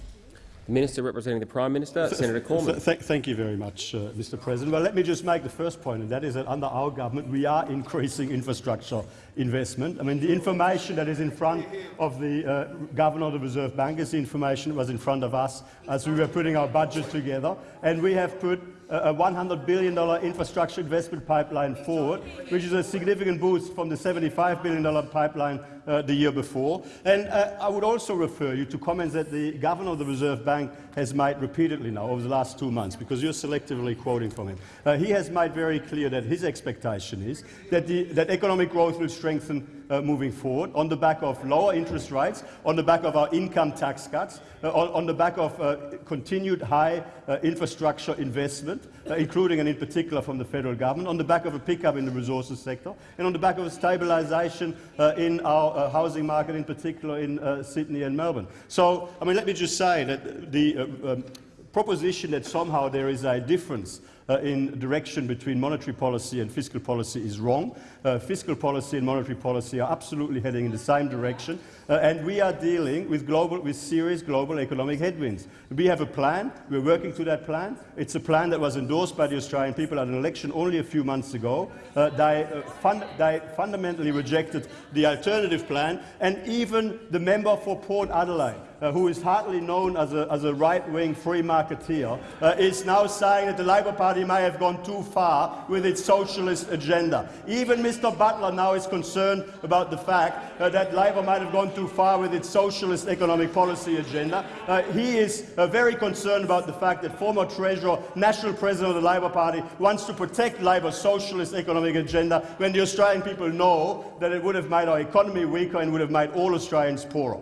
The Minister representing the Prime Minister, Senator Cormann. Th thank you very much, uh, Mr President. Well, let me just make the first point, and that is that under our government we are increasing infrastructure investment. I mean, the information that is in front of the uh, Governor of the Reserve Bank is the information that was in front of us as we were putting our budget together, and we have put a $100 billion infrastructure investment pipeline forward, which is a significant boost from the $75 billion pipeline uh, the year before. And uh, I would also refer you to comments that the Governor of the Reserve Bank has made repeatedly now over the last two months, because you're selectively quoting from him. Uh, he has made very clear that his expectation is that, the, that economic growth will strengthen uh, moving forward on the back of lower interest rates, on the back of our income tax cuts, uh, on, on, the back of uh, continued high uh, infrastructure investment, uh, including and in particular from the federal government, on the back of a pickup in the resources sector, and on the back of a stabilisation uh, in our housing market, in particular in Sydney and Melbourne. So, I mean, let me just say that the um, proposition that somehow there is a difference uh, in direction between monetary policy and fiscal policy is wrong. Uh, fiscal policy and monetary policy are absolutely heading in the same direction, uh, and we are dealing with, global, with serious global economic headwinds. We have a plan. We're working to that plan. It's a plan that was endorsed by the Australian people at an election only a few months ago. Uh, they, uh, they fundamentally rejected the alternative plan, and even the member for Port Adelaide uh, who is hardly known as a, as a right-wing free marketeer, uh, is now saying that the Labor Party may have gone too far with its socialist agenda. Even Mr Butler now is concerned about the fact uh, that Labor might have gone too far with its socialist economic policy agenda. Uh, he is uh, very concerned about the fact that former Treasurer, National President of the Labor Party, wants to protect Labor's socialist economic agenda when the Australian people know that it would have made our economy weaker and would have made all Australians poorer.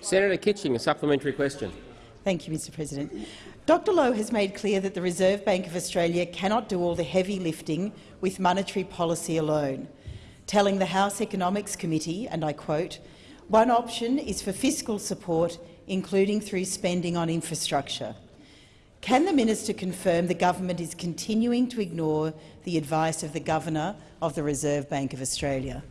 Senator Kitching, a supplementary question. Thank you, Mr President. Dr Lowe has made clear that the Reserve Bank of Australia cannot do all the heavy lifting with monetary policy alone, telling the House Economics Committee, and I quote, one option is for fiscal support, including through spending on infrastructure. Can the minister confirm the government is continuing to ignore the advice of the Governor of the Reserve Bank of Australia?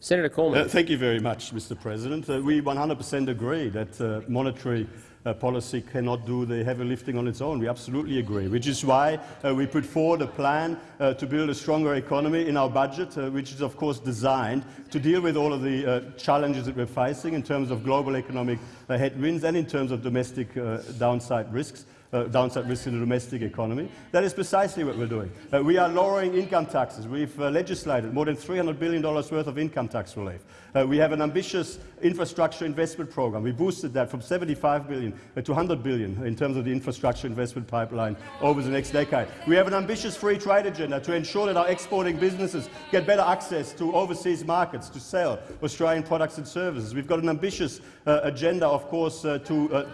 Senator Cormann. Uh, thank you very much, Mr. President. Uh, we 100 per cent agree that uh, monetary uh, policy cannot do the heavy lifting on its own. We absolutely agree, which is why uh, we put forward a plan uh, to build a stronger economy in our budget, which is of course designed to deal with all of the challenges that we're facing in terms of global economic headwinds and in terms of domestic downside risks uh, downside risk in the domestic economy. That is precisely what we're doing. Uh, we are lowering income taxes. We've uh, legislated more than $300 billion worth of income tax relief. Uh, we have an ambitious infrastructure investment program. We boosted that from 75 billion uh, to 100 billion in terms of the infrastructure investment pipeline over the next decade. We have an ambitious free trade agenda to ensure that our exporting businesses get better access to overseas markets to sell Australian products and services. We've got an ambitious uh, agenda, of course, to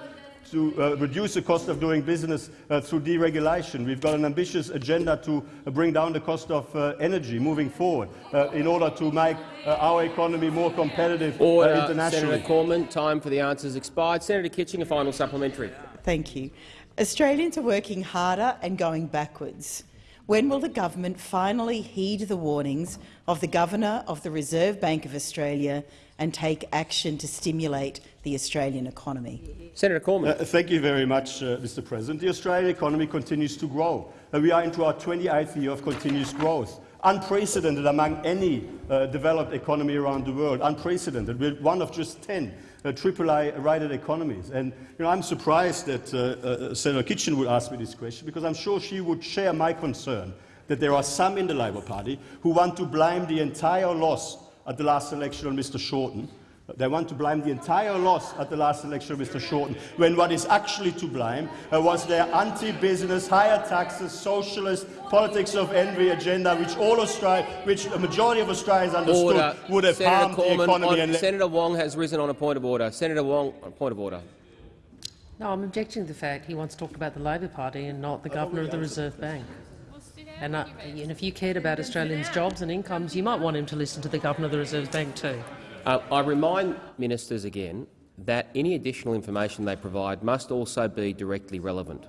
to uh, reduce the cost of doing business uh, through deregulation. We've got an ambitious agenda to uh, bring down the cost of uh, energy moving forward uh, in order to make uh, our economy more competitive Order, internationally. Senator Cormann, time for the answers expired. Senator Kitching, a final supplementary. Thank you. Australians are working harder and going backwards. When will the government finally heed the warnings of the Governor of the Reserve Bank of Australia and take action to stimulate the Australian economy? Senator Cormann. Uh, thank you very much, uh, Mr President. The Australian economy continues to grow. Uh, we are into our 28th year of continuous growth unprecedented among any uh, developed economy around the world, unprecedented. We're one of just 10 uh, AAA-rated economies. And you know, I'm surprised that uh, uh, Senator Kitching would ask me this question, because I'm sure she would share my concern that there are some in the Labor Party who want to blame the entire loss at the last election on Mr Shorten. They want to blame the entire loss at the last election of Mr Shorten, when what is actually to blame uh, was their anti-business, higher taxes, socialist, politics of envy agenda, which all Australia, which the majority of Australians understood order. would have Senator harmed Cormann, the economy. On, Senator Wong has risen on a point of order. Senator Wong, on a point of order. No, I'm objecting to the fact he wants to talk about the Labor Party and not the Governor of the Reserve Bank. And, uh, and, if you cared about Australians' jobs and incomes, you might want him to listen to the Governor of the Reserve Bank too. Uh, I remind ministers again that any additional information they provide must also be directly relevant.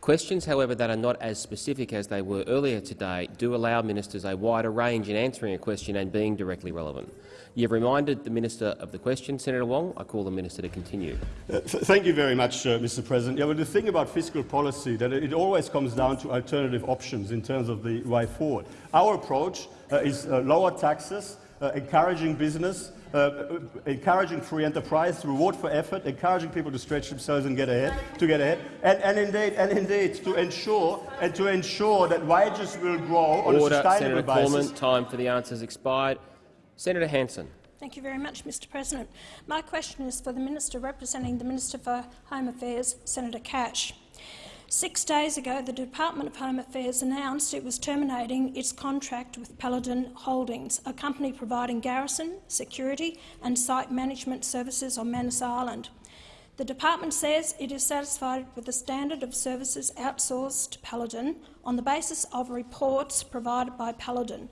Questions, however, that are not as specific as they were earlier today do allow ministers a wider range in answering a question and being directly relevant. You have reminded the minister of the question. Senator Wong, I call the minister to continue. Uh, th thank you very much, uh, Mr. President. Yeah, but the thing about fiscal policy that it always comes down to alternative options in terms of the way forward. Our approach uh, is uh, lower taxes, uh, encouraging business, uh, encouraging free enterprise, reward for effort, encouraging people to stretch themselves and get ahead, to get ahead, and, and indeed, and indeed, to ensure and to ensure that wages will grow on Order, a sustainable Senator basis. Cormann, time for the answers expired. Senator Hanson. Thank you very much, Mr President. My question is for the Minister representing the Minister for Home Affairs, Senator Cash. Six days ago, the Department of Home Affairs announced it was terminating its contract with Paladin Holdings, a company providing garrison, security and site management services on Manus Island. The department says it is satisfied with the standard of services outsourced to Paladin on the basis of reports provided by Paladin.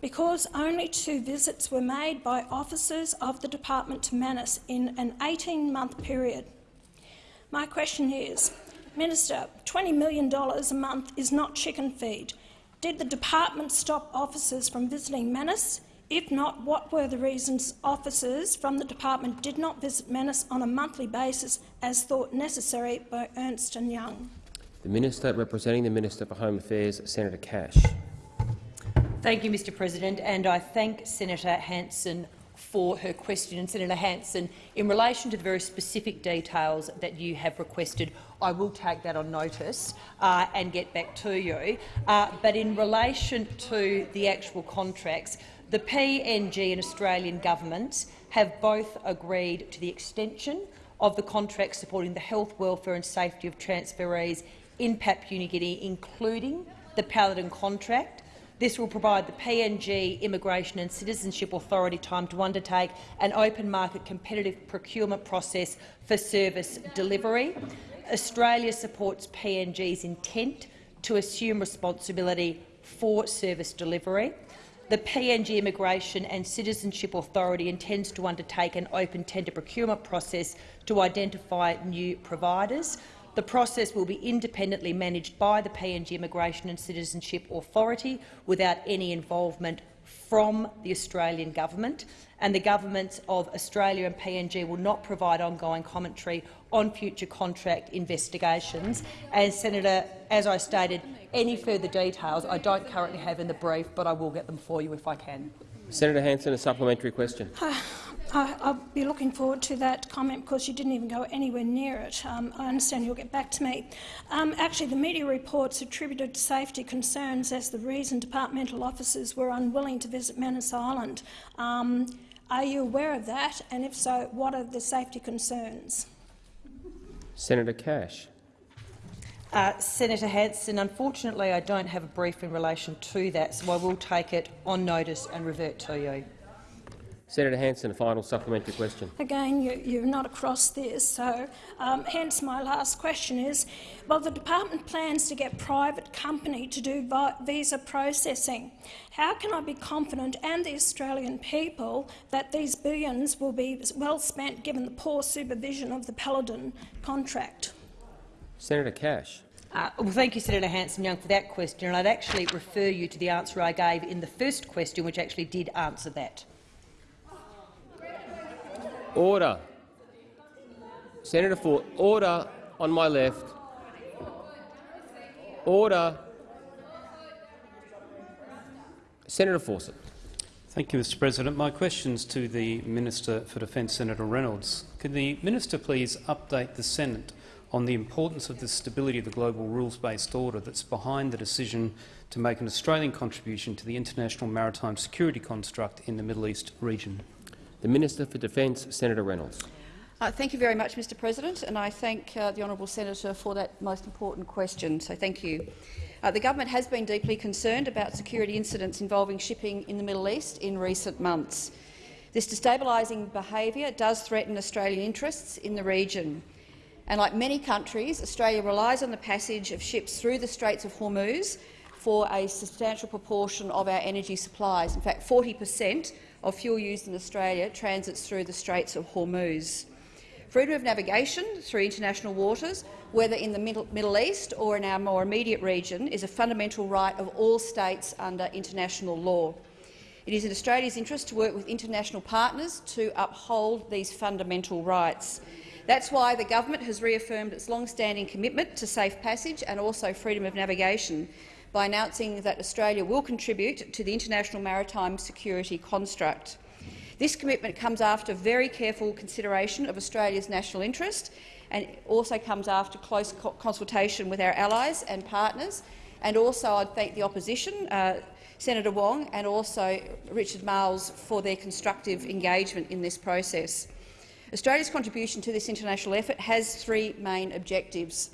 Because only two visits were made by officers of the department to Manus in an 18-month period. My question is, Minister, $20 million a month is not chicken feed. Did the department stop officers from visiting Manus? If not, what were the reasons officers from the department did not visit Manus on a monthly basis as thought necessary by Ernst & Young? The Minister representing the Minister for Home Affairs, Senator Cash. Thank you, Mr President, and I thank Senator Hanson for her question. And Senator Hanson, in relation to the very specific details that you have requested, I will take that on notice uh, and get back to you. Uh, but in relation to the actual contracts, the PNG and Australian governments have both agreed to the extension of the contract supporting the health, welfare and safety of transferees in Papua New Guinea, including the Paladin contract, this will provide the PNG Immigration and Citizenship Authority time to undertake an open market competitive procurement process for service delivery. Australia supports PNG's intent to assume responsibility for service delivery. The PNG Immigration and Citizenship Authority intends to undertake an open tender procurement process to identify new providers. The process will be independently managed by the PNG Immigration and Citizenship Authority without any involvement from the Australian government, and the governments of Australia and PNG will not provide ongoing commentary on future contract investigations. And, Senator, as I stated, any further details I don't currently have in the brief, but I will get them for you if I can. Senator Hanson, a supplementary question. I, will be looking forward to that comment because you didn't even go anywhere near it. Um, I understand you'll get back to me. Um, actually, the media reports attributed safety concerns as the reason departmental officers were unwilling to visit Manus Island. Um, are you aware of that? And if so, what are the safety concerns? Senator Cash. Uh, Senator Hanson, unfortunately I don't have a brief in relation to that, so I will take it on notice and revert to you. Senator Hanson, a final supplementary question. Again, you, are not across this, so um, hence my last question is, well, the department plans to get private company to do visa processing. How can I be confident, and the Australian people, that these billions will be well spent given the poor supervision of the Paladin contract? Senator Cash. Uh, well, thank you, Senator Hanson-Young, for that question. And I'd actually refer you to the answer I gave in the first question, which actually did answer that. Order. Senator Ford, order on my left. Order. Senator Fawcett. Thank you, Mr President. My question is to the Minister for Defence, Senator Reynolds. Could the minister please update the Senate on the importance of the stability of the global rules-based order that's behind the decision to make an Australian contribution to the international maritime security construct in the Middle East region? The Minister for Defence, Senator Reynolds. Uh, thank you very much, Mr President, and I thank uh, the honourable senator for that most important question, so thank you. Uh, the government has been deeply concerned about security incidents involving shipping in the Middle East in recent months. This destabilising behaviour does threaten Australian interests in the region. And like many countries, Australia relies on the passage of ships through the Straits of Hormuz for a substantial proportion of our energy supplies. In fact, 40 per cent of fuel used in Australia transits through the Straits of Hormuz. Freedom of navigation through international waters, whether in the Middle, East or in our more immediate region, is a fundamental right of all states under international law. It is in Australia's interest to work with international partners to uphold these fundamental rights. That's why the government has reaffirmed its long-standing commitment to safe passage and also freedom of navigation by announcing that Australia will contribute to the international maritime security construct. This commitment comes after very careful consideration of Australia's national interest and also comes after close co consultation with our allies and partners. And also I'd thank the opposition, uh, Senator Wong and also Richard Marles for their constructive engagement in this process. Australia's contribution to this international effort has three main objectives.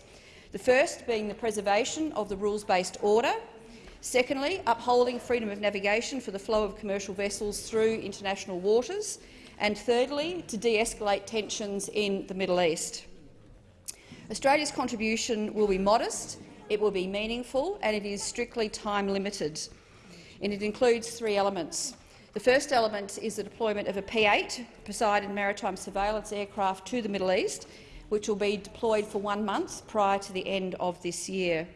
The first being the preservation of the rules-based order, secondly, upholding freedom of navigation for the flow of commercial vessels through international waters, and thirdly, to de-escalate tensions in the Middle East. Australia's contribution will be modest, it will be meaningful and it is strictly time-limited. And it includes three elements. The first element is the deployment of a P-8 Poseidon maritime surveillance aircraft to the Middle East, which will be deployed for one month prior to the end of this year.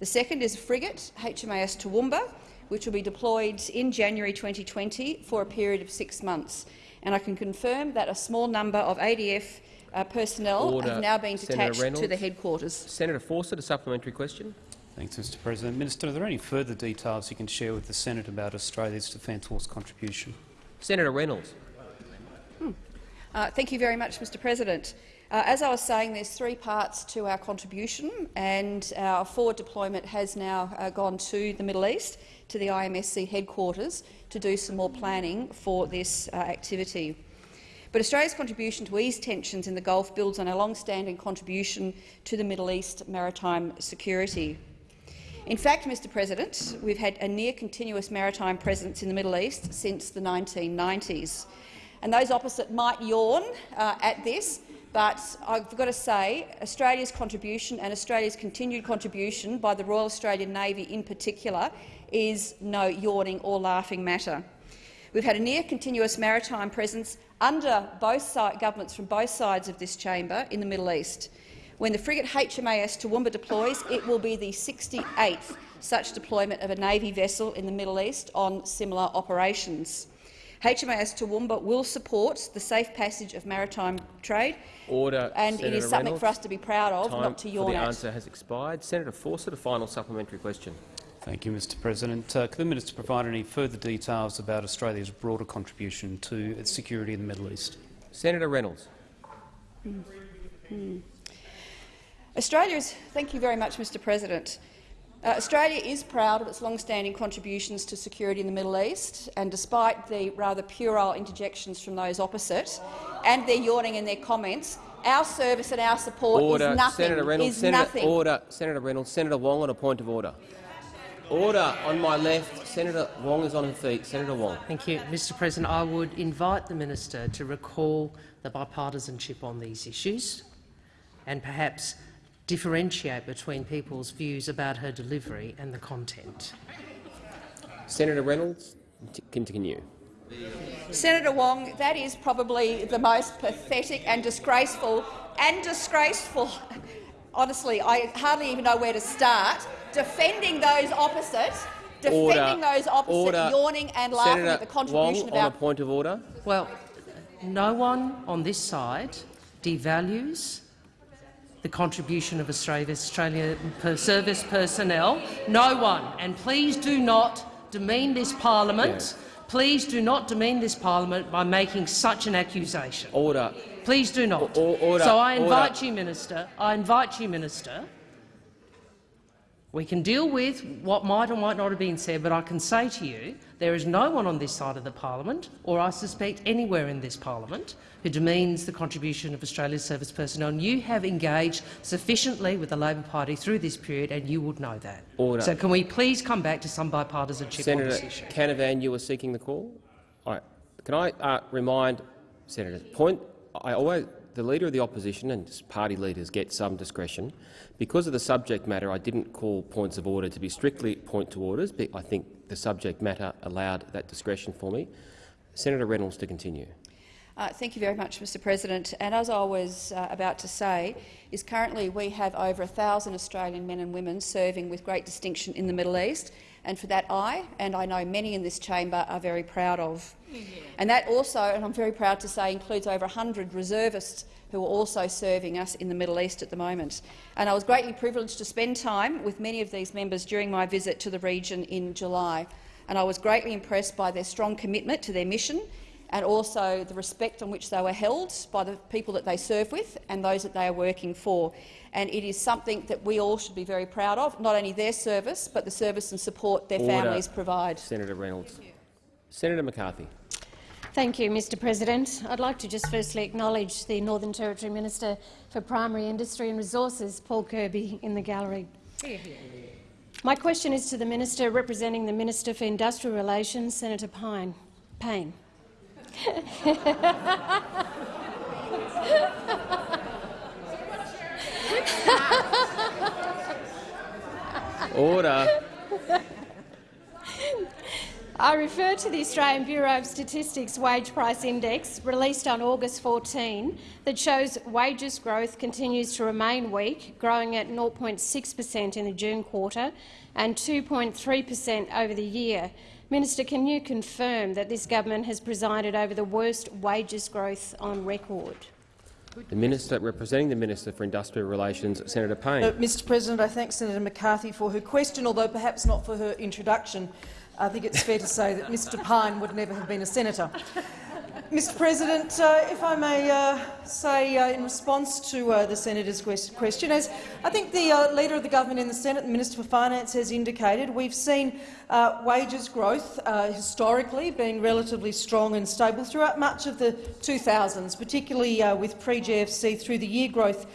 The second is a frigate, HMAS Toowoomba, which will be deployed in January 2020 for a period of six months. And I can confirm that a small number of ADF uh, personnel Order. have now been detached Reynolds. to the headquarters. Senator Fawcett, a supplementary question. Thanks, Mr President. Minister, are there any further details you can share with the Senate about Australia's Defence Force contribution? Senator Reynolds. Uh, thank you very much, Mr President. Uh, as I was saying, there's three parts to our contribution, and our forward deployment has now uh, gone to the Middle East, to the IMSC headquarters, to do some more planning for this uh, activity. But Australia's contribution to ease tensions in the Gulf builds on our long-standing contribution to the Middle East maritime security. In fact, Mr President, we've had a near-continuous maritime presence in the Middle East since the 1990s. And those opposite might yawn uh, at this, but I've got to say Australia's contribution and Australia's continued contribution by the Royal Australian Navy in particular is no yawning or laughing matter. We've had a near-continuous maritime presence under both governments from both sides of this chamber in the Middle East. When the frigate HMAS Toowoomba deploys, it will be the 68th such deployment of a Navy vessel in the Middle East on similar operations. HMAS Toowoomba will support the safe passage of maritime trade, Order. and Senator it is something Reynolds. for us to be proud of, Time not to for yawn the at. answer has expired. Senator Fawcett, a final supplementary question. Thank you, Mr President. Uh, could the minister provide any further details about Australia's broader contribution to its security in the Middle East? Senator Reynolds. Hmm. Australia is, thank you very much, Mr President. Uh, Australia is proud of its long-standing contributions to security in the Middle East, and despite the rather puerile interjections from those opposite and their yawning in their comments, our service and our support Order. is nothing. Senator Reynolds. Is Senator, nothing. Order. Senator Reynolds. Senator Wong on a point of order. Order on my left. Senator Wong is on her feet. Senator Wong. Thank you, Mr. President. I would invite the minister to recall the bipartisanship on these issues, and perhaps differentiate between people's views about her delivery and the content. Senator Reynolds, t- continue. Senator Wong, that is probably the most pathetic and disgraceful and disgraceful. Honestly, I hardly even know where to start. Defending those opposite, defending Order. those opposite, Order. yawning and laughing Senator at the contribution Wong of our on a point of order. Well, no one on this side devalues the contribution of Australia per service personnel. No one. And please do not demean this parliament. Please do not demean this parliament by making such an accusation. Order. Please do not. Order. So I invite Order. you, Minister. I invite you, Minister. We can deal with what might or might not have been said, but I can say to you there is no one on this side of the parliament, or I suspect anywhere in this parliament, who demeans the contribution of Australia's service personnel. And you have engaged sufficiently with the Labor Party through this period, and you would know that. Order. So can we please come back to some bipartisanship on this issue? Senator Canavan, you were seeking the call. All right. Can I uh, remind senators? Point. I always the leader of the opposition and party leaders get some discretion. Because of the subject matter, I didn't call points of order to be strictly point to orders. But I think the subject matter allowed that discretion for me. Senator Reynolds to continue. Uh, thank you very much, Mr President. And as I was uh, about to say, is currently we have over 1,000 Australian men and women serving with great distinction in the Middle East, and for that I, and I know many in this chamber, are very proud of. And that also, and I'm very proud to say, includes over 100 reservists who are also serving us in the Middle East at the moment. And I was greatly privileged to spend time with many of these members during my visit to the region in July, and I was greatly impressed by their strong commitment to their mission and also the respect on which they were held by the people that they serve with and those that they are working for. And it is something that we all should be very proud of, not only their service, but the service and support their Order. families provide. Senator Reynolds. Senator McCarthy. Thank you, Mr President. I'd like to just firstly acknowledge the Northern Territory Minister for Primary Industry and Resources, Paul Kirby, in the gallery. My question is to the Minister representing the Minister for Industrial Relations, Senator Pine. Payne. Order. I refer to the Australian Bureau of Statistics Wage Price Index, released on August 14, that shows wages growth continues to remain weak, growing at 0.6 per cent in the June quarter and 2.3 per cent over the year. Minister, can you confirm that this government has presided over the worst wages growth on record? The Minister representing the Minister for Industrial Relations, Senator Payne. Uh, Mr President, I thank Senator McCarthy for her question, although perhaps not for her introduction. I think it's fair to say that Mr Pine would never have been a senator. Mr President, uh, if I may uh, say uh, in response to uh, the senator's question, as I think the uh, Leader of the Government in the Senate, the Minister for Finance, has indicated, we've seen uh, wages growth historically being relatively strong and stable throughout much of the 2000s, particularly with pre-GFC through the year growth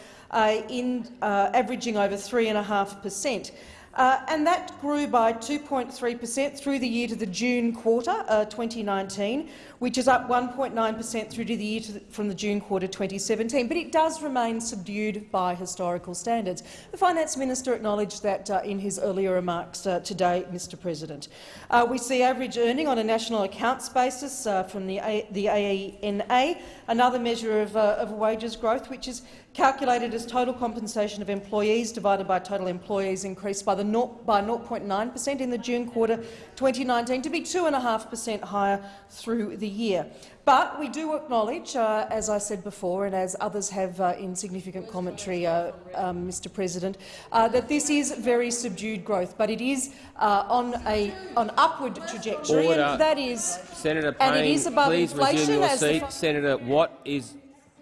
in averaging over 3.5 per cent. Uh, and that grew by 2.3 per cent through the year to the June quarter uh, 2019, which is up 1.9 per cent through to the year to the, from the June quarter 2017. But it does remain subdued by historical standards. The Finance Minister acknowledged that uh, in his earlier remarks uh, today, Mr President. Uh, we see average earning on a national accounts basis uh, from the, a the AENA, another measure of, of wages growth, which is calculated as total compensation of employees divided by total employees increased by, the 0, by 0.9 per cent in the June quarter 2019 to be 2.5 per cent higher through the year. But we do acknowledge, uh, as I said before and as others have uh, in significant commentary, uh, um, Mr President, uh, that this is very subdued growth, but it is uh, on a an upward trajectory, Order. and that is Senator Payne, and it is above please inflation. resume your seat. Senator Watt is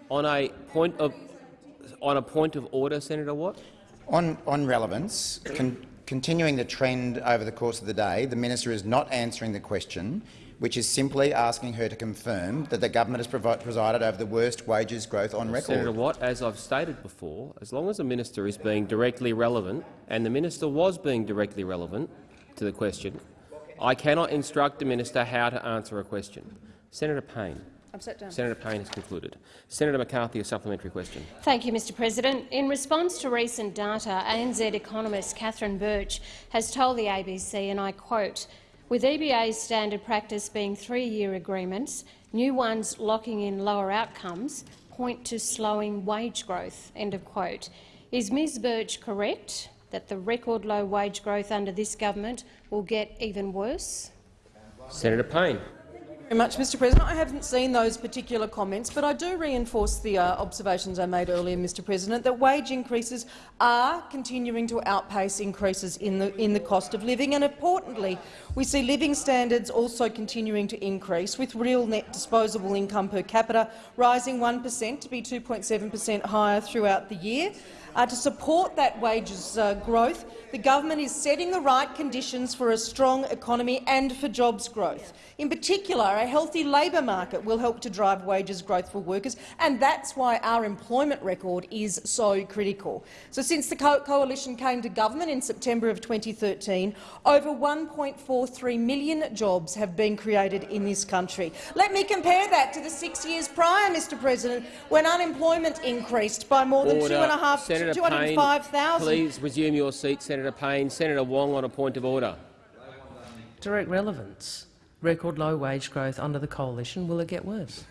on a point of on a point of order, Senator Watt. On, on relevance, con continuing the trend over the course of the day, the minister is not answering the question, which is simply asking her to confirm that the government has presided over the worst wages growth on record. Senator Watt, as I've stated before, as long as the minister is being directly relevant, and the minister was being directly relevant to the question, I cannot instruct the minister how to answer a question. Senator Payne. I'm set down. Senator Payne has concluded. Senator McCarthy, a supplementary question. Thank you, Mr President. In response to recent data, ANZ economist Catherine Birch has told the ABC, and I quote, with EBA's standard practice being three-year agreements, new ones locking in lower outcomes point to slowing wage growth. End of quote. Is Ms Birch correct that the record low wage growth under this government will get even worse? Senator Payne very much, Mr President. I haven't seen those particular comments, but I do reinforce the uh, observations I made earlier, Mr President, that wage increases are continuing to outpace increases in the, in the cost of living. And importantly, we see living standards also continuing to increase, with real net disposable income per capita rising 1 per cent to be 2.7 per cent higher throughout the year. Uh, to support that wages uh, growth, the government is setting the right conditions for a strong economy and for jobs growth. In particular, a healthy labour market will help to drive wages growth for workers, and that's why our employment record is so critical. So since the co coalition came to government in September of 2013, over 1.43 million jobs have been created in this country. Let me compare that to the six years prior, Mr President, when unemployment increased by more than Order. two and a half, Senator 205,000. Please resume your seat, Senator Payne. Senator Wong on a point of order. Direct relevance. Record low wage growth under the coalition. Will it get worse?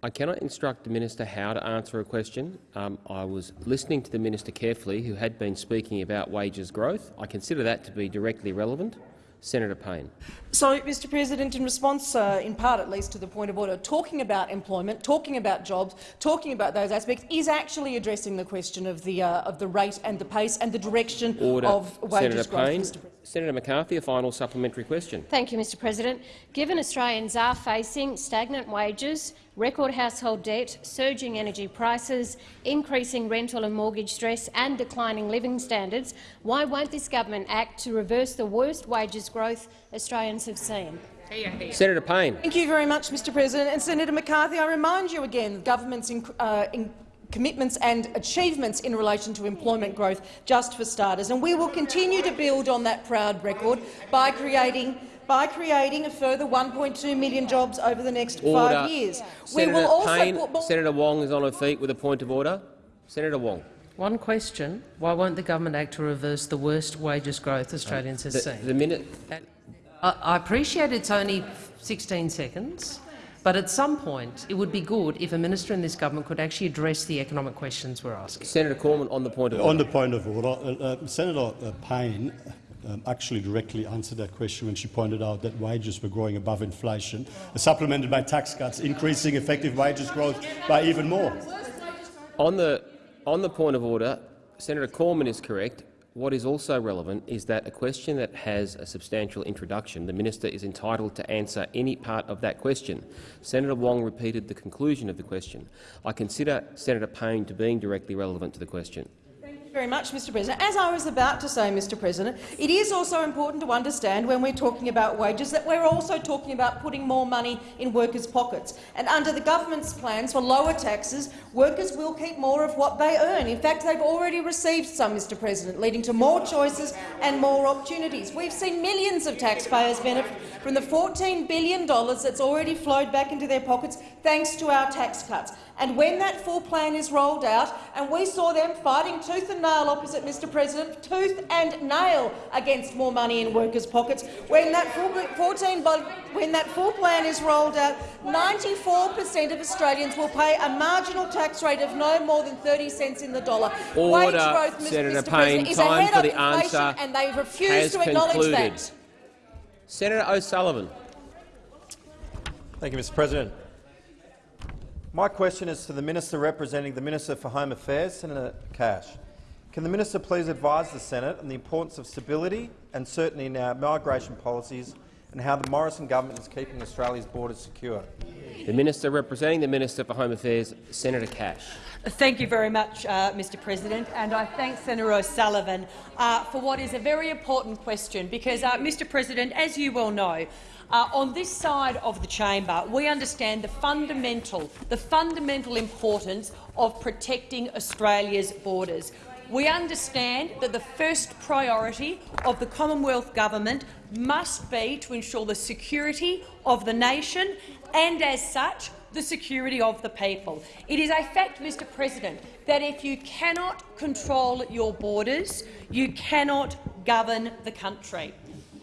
I cannot instruct the minister how to answer a question. Um, I was listening to the minister carefully, who had been speaking about wages growth. I consider that to be directly relevant. Senator Payne. So, Mr President, in response, uh, in part at least, to the point of order, talking about employment, talking about jobs, talking about those aspects is actually addressing the question of the, uh, of the rate and the pace and the direction Order. of wages Senator growth. Payne. Mr. President. Senator McCarthy, a final supplementary question. Thank you, Mr President. Given Australians are facing stagnant wages, record household debt, surging energy prices, increasing rental and mortgage stress and declining living standards, why won't this government act to reverse the worst wages growth Australians have seen? Senator Payne. Thank you very much, Mr President. And Senator McCarthy, I remind you again of government's in, uh, in commitments and achievements in relation to employment growth, just for starters. And we will continue to build on that proud record by creating by creating a further 1.2 million jobs over the next Order. five years. Senator we will also Payne, put more Senator Wong is on her feet with a point of order. Senator Wong. One question. Why won't the government act to reverse the worst wages growth Australians have The, seen? the minute I, I appreciate it's only 16 seconds, but at some point it would be good if a minister in this government could actually address the economic questions we're asking. Senator Cormann on the point of order. On the point of order, uh, uh, Senator uh, Payne um, actually directly answered that question when she pointed out that wages were growing above inflation, supplemented by tax cuts, increasing effective wages growth by even more. On the, on the point of order, Senator Cormann is correct. What is also relevant is that a question that has a substantial introduction, the minister is entitled to answer any part of that question. Senator Wong repeated the conclusion of the question. I consider Senator Payne to being directly relevant to the question. Very much, Mr President. As I was about to say, Mr President, it is also important to understand when we're talking about wages that we're also talking about putting more money in workers' pockets. And under the government's plans for lower taxes, workers will keep more of what they earn. In fact, they've already received some, Mr President, leading to more choices and more opportunities. We've seen millions of taxpayers benefit from the $14 billion that's already flowed back into their pockets thanks to our tax cuts. And when that full plan is rolled out, and we saw them fighting tooth and nail opposite Mr President, tooth and nail against more money in workers' pockets, when that full, 14, when that full plan is rolled out, 94 per cent of Australians will pay a marginal tax rate of no more than 30 cents in the dollar. Wage Order, growth, Mr. Senator Mr. Payne. President, is Time ahead for of the answer and they refuse has to acknowledge concluded. that. Senator O'Sullivan. Thank you, Mr President. My question is to the Minister representing the Minister for Home Affairs, Senator Cash. Can the Minister please advise the Senate on the importance of stability and certainty in our migration policies and how the Morrison government is keeping Australia's borders secure? The Minister representing the Minister for Home Affairs, Senator Cash. Thank you very much, uh, Mr President, and I thank Senator O'Sullivan uh, for what is a very important question because, uh, Mr President, as you well know, uh, on this side of the chamber, we understand the fundamental, the fundamental importance of protecting Australia's borders. We understand that the first priority of the Commonwealth Government must be to ensure the security of the nation and, as such, the security of the people. It is a fact, Mr President, that if you cannot control your borders, you cannot govern the country.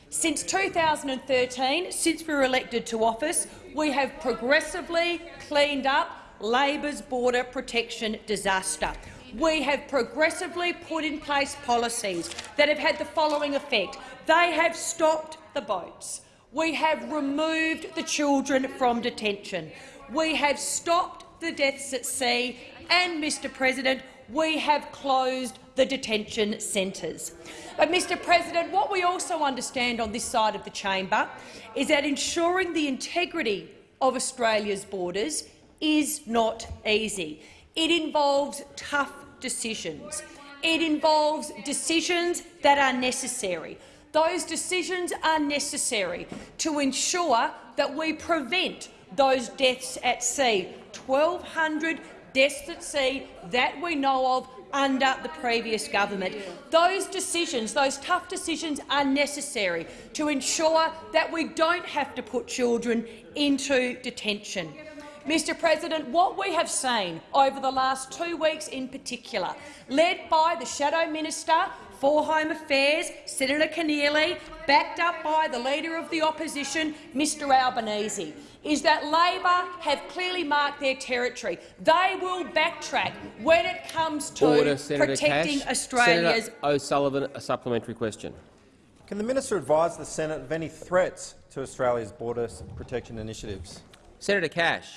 Since 2013, since we were elected to office, we have progressively cleaned up Labor's border protection disaster. We have progressively put in place policies that have had the following effect. They have stopped the boats. We have removed the children from detention. We have stopped the deaths at sea and, Mr President, we have closed the detention centres. But, Mr President, what we also understand on this side of the chamber is that ensuring the integrity of Australia's borders is not easy. It involves tough decisions. It involves decisions that are necessary. Those decisions are necessary to ensure that we prevent those deaths at sea. 1,200 deaths at sea that we know of under the previous government. Those decisions, those tough decisions are necessary to ensure that we don't have to put children into detention. Mr President, what we have seen over the last two weeks in particular, led by the Shadow Minister for Home Affairs, Senator Keneally, backed up by the Leader of the Opposition, Mr Albanese, is that Labor have clearly marked their territory. They will backtrack when it comes to Order, protecting Cash. Australia's Senator O'Sullivan, a supplementary question. Can the minister advise the Senate of any threats to Australia's border protection initiatives? Senator Cash.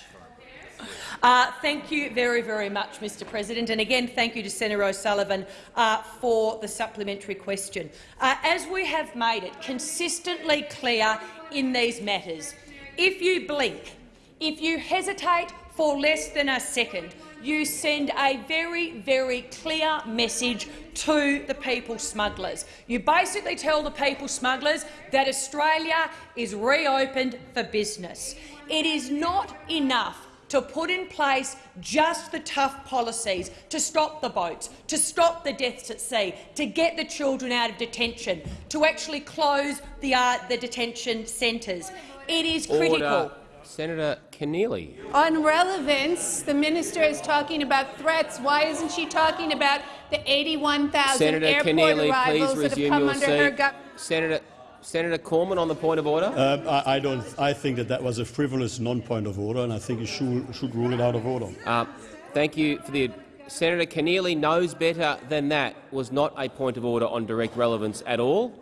Uh, thank you very, very much, Mr President. And again, thank you to Senator O'Sullivan uh, for the supplementary question. Uh, as we have made it consistently clear in these matters, if you blink, if you hesitate for less than a second, you send a very, very clear message to the people smugglers. You basically tell the people smugglers that Australia is reopened for business. It is not enough to put in place just the tough policies to stop the boats, to stop the deaths at sea, to get the children out of detention, to actually close the, uh, the detention centres. It is critical. Order. Senator Keneally. On relevance, the minister is talking about threats. Why isn't she talking about the 81,000 Senator airport Keneally, arrivals please that have resume come your under her seat. government? Senator, Senator Cormann on the point of order. Uh, I, I don't. I think that that was a frivolous non-point of order, and I think you should, should rule it out of order. Uh, thank you for the. Senator Keneally knows better than that was not a point of order on direct relevance at all.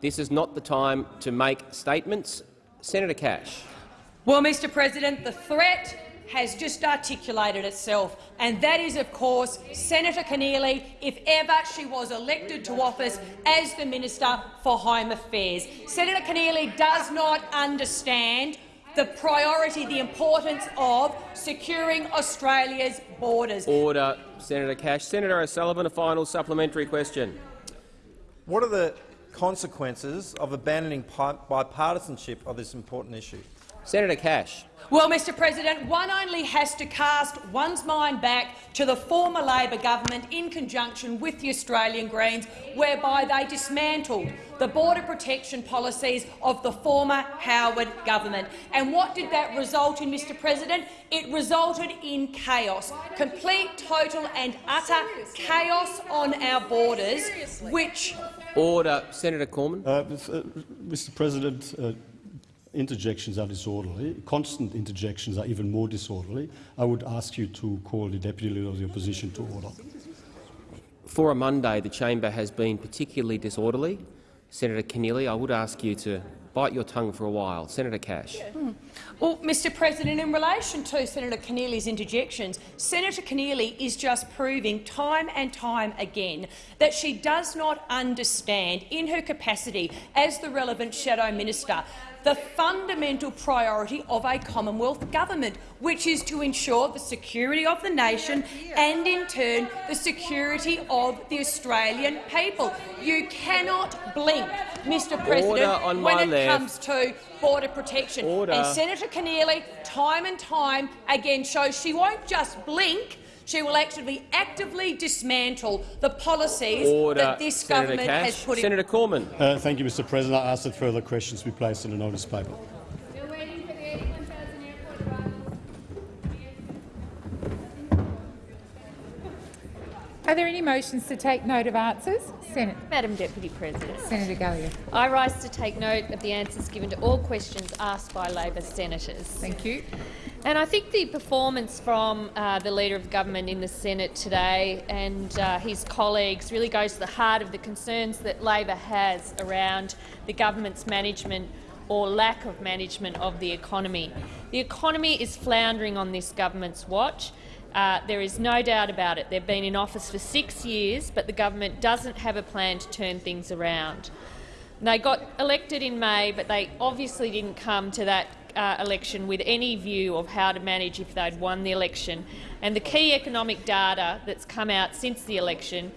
This is not the time to make statements. Senator Cash. Well, Mr President, the threat has just articulated itself, and that is, of course, Senator Keneally, if ever she was elected to office as the Minister for Home Affairs. Senator Keneally does not understand the priority, the importance of securing Australia's borders. Order. Senator Cash. Senator O'Sullivan, a final supplementary question. What are the consequences of abandoning bipartisanship of this important issue? Senator Cash. Well, Mr President, one only has to cast one's mind back to the former Labor government in conjunction with the Australian Greens, whereby they dismantled the border protection policies of the former Howard government. And what did that result in, Mr President? It resulted in chaos, complete, total and utter chaos on our borders, which— Order. Senator Cormann. Uh, uh, Mr. President, uh, interjections are disorderly. Constant interjections are even more disorderly. I would ask you to call the Deputy Leader of the Opposition to order. For a Monday, the chamber has been particularly disorderly. Senator Keneally, I would ask you to bite your tongue for a while. Senator Cash. Hmm. Well, Mr President, in relation to Senator Keneally's interjections, Senator Keneally is just proving time and time again that she does not understand, in her capacity as the relevant shadow minister, the fundamental priority of a Commonwealth government, which is to ensure the security of the nation and, in turn, the security of the Australian people. You cannot blink, Mr President, Order on my when it left. comes to border protection. Order. And Senator Keneally, time and time again, shows she won't just blink, she will actually actively dismantle the policies Order. that this Senator government Cash. has put in Senator Cormann. Uh, thank you, Mr. President. I ask that further questions be placed in the notice paper. Are there any motions to take note of answers? Senate. Madam Deputy President. Senator Gallagher. I rise to take note of the answers given to all questions asked by Labor senators. Thank you. And I think the performance from uh, the Leader of Government in the Senate today and uh, his colleagues really goes to the heart of the concerns that Labor has around the government's management or lack of management of the economy. The economy is floundering on this government's watch. Uh, there is no doubt about it. They've been in office for six years, but the government doesn't have a plan to turn things around. They got elected in May, but they obviously didn't come to that uh, election with any view of how to manage if they'd won the election. And the key economic data that's come out since the election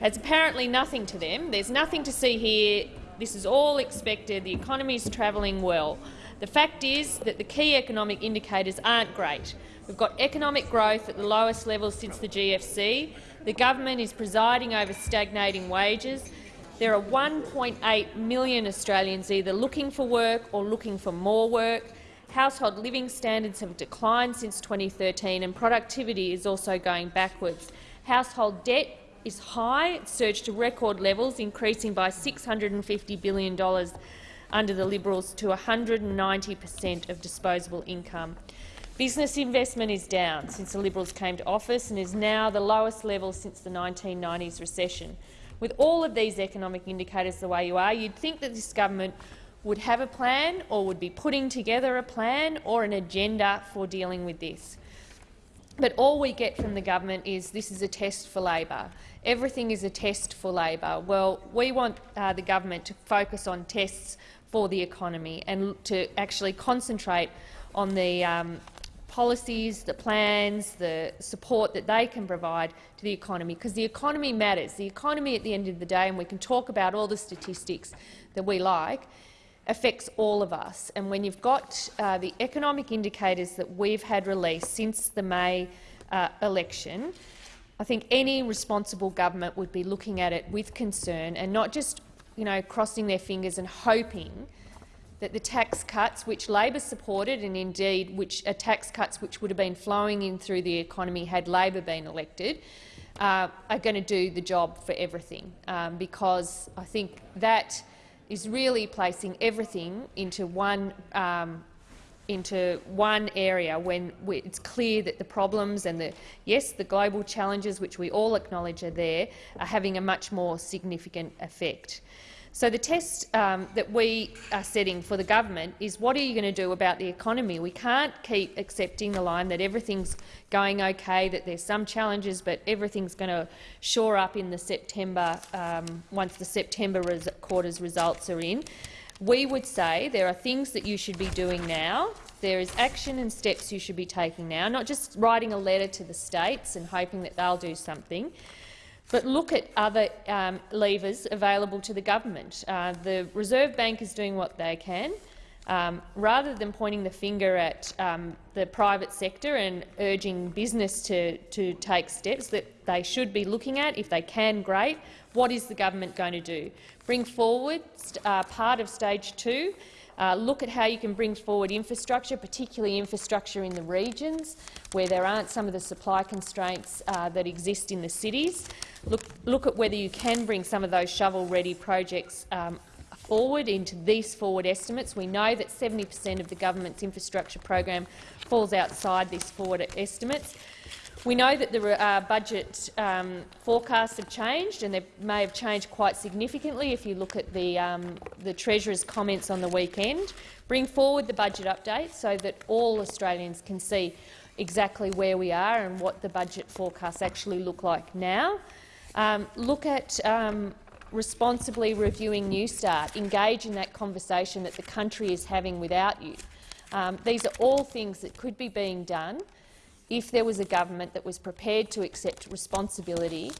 has apparently nothing to them. There's nothing to see here. This is all expected. The economy is travelling well. The fact is that the key economic indicators aren't great. We've got economic growth at the lowest level since the GFC. The government is presiding over stagnating wages. There are 1.8 million Australians either looking for work or looking for more work, Household living standards have declined since 2013 and productivity is also going backwards. Household debt is high. It surged to record levels, increasing by $650 billion under the Liberals to 190 per cent of disposable income. Business investment is down since the Liberals came to office and is now the lowest level since the 1990s recession. With all of these economic indicators the way you are, you'd think that this government would have a plan or would be putting together a plan or an agenda for dealing with this. But all we get from the government is this is a test for Labor. Everything is a test for Labor. Well, we want uh, the government to focus on tests for the economy and to actually concentrate on the um, policies, the plans, the support that they can provide to the economy, because the economy matters. The economy, at the end of the day, and we can talk about all the statistics that we like, affects all of us. And when you've got uh, the economic indicators that we've had released since the May uh, election, I think any responsible government would be looking at it with concern and not just you know, crossing their fingers and hoping that the tax cuts, which Labor supported, and indeed which are tax cuts which would have been flowing in through the economy had Labor been elected, uh, are going to do the job for everything, um, because I think that is really placing everything into one um, into one area when we, it's clear that the problems and the yes, the global challenges which we all acknowledge are there are having a much more significant effect. So the test um, that we are setting for the government is what are you going to do about the economy? We can't keep accepting the line that everything's going okay, that there's some challenges, but everything's going to shore up in the September um, once the September res quarter's results are in. We would say there are things that you should be doing now. There is action and steps you should be taking now, not just writing a letter to the states and hoping that they'll do something. But look at other um, levers available to the government. Uh, the Reserve Bank is doing what they can. Um, rather than pointing the finger at um, the private sector and urging business to, to take steps that they should be looking at, if they can, great. What is the government going to do? Bring forward uh, part of stage two uh, look at how you can bring forward infrastructure, particularly infrastructure in the regions where there aren't some of the supply constraints uh, that exist in the cities. Look, look at whether you can bring some of those shovel-ready projects um, forward into these forward estimates. We know that 70 per cent of the government's infrastructure program falls outside these forward estimates. We know that the uh, budget um, forecasts have changed, and they may have changed quite significantly if you look at the, um, the Treasurer's comments on the weekend. Bring forward the budget update so that all Australians can see exactly where we are and what the budget forecasts actually look like now. Um, look at um, responsibly reviewing Newstart, engage in that conversation that the country is having without you. Um, these are all things that could be being done if there was a government that was prepared to accept responsibility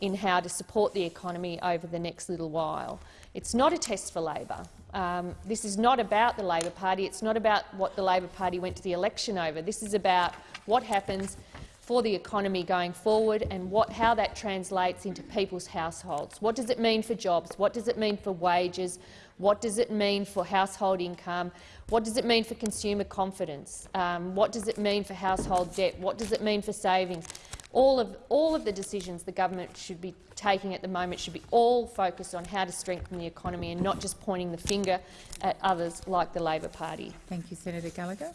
in how to support the economy over the next little while. It's not a test for Labor. Um, this is not about the Labor Party. It's not about what the Labor Party went to the election over. This is about what happens for the economy going forward and what, how that translates into people's households. What does it mean for jobs? What does it mean for wages? What does it mean for household income? What does it mean for consumer confidence? Um, what does it mean for household debt? What does it mean for savings? All of, all of the decisions the government should be taking at the moment should be all focused on how to strengthen the economy and not just pointing the finger at others like the Labor Party. Thank you, Senator Gallagher.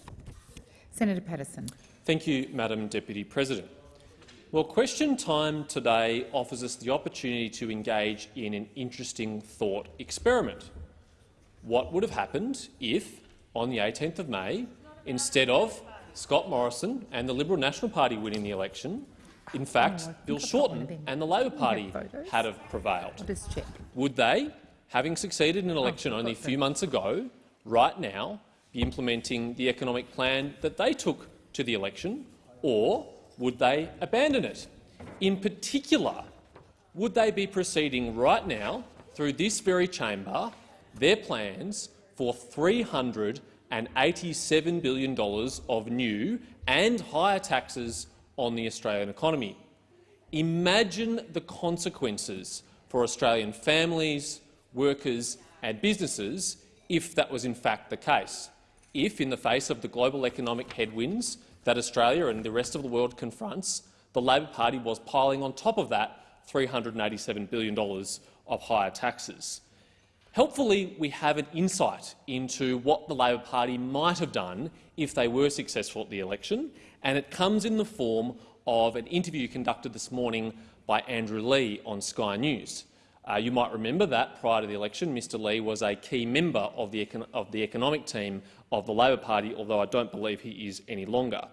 Senator Patterson. Thank you, Madam Deputy President. Well, question time today offers us the opportunity to engage in an interesting thought experiment what would have happened if, on the 18th of May, instead of Scott Morrison and the Liberal National Party winning the election, in fact, oh, Bill Shorten and the Labor Party had have prevailed. Would they, having succeeded in an oh, election only a few months ago, right now be implementing the economic plan that they took to the election, or would they abandon it? In particular, would they be proceeding right now through this very chamber their plans for $387 billion of new and higher taxes on the Australian economy. Imagine the consequences for Australian families, workers and businesses if that was in fact the case. if, in the face of the global economic headwinds that Australia and the rest of the world confronts, the Labor Party was piling on top of that $387 billion of higher taxes. Helpfully, we have an insight into what the Labor Party might have done if they were successful at the election, and it comes in the form of an interview conducted this morning by Andrew Leigh on Sky News. Uh, you might remember that prior to the election, Mr Leigh was a key member of the, of the economic team of the Labor Party, although I don't believe he is any longer.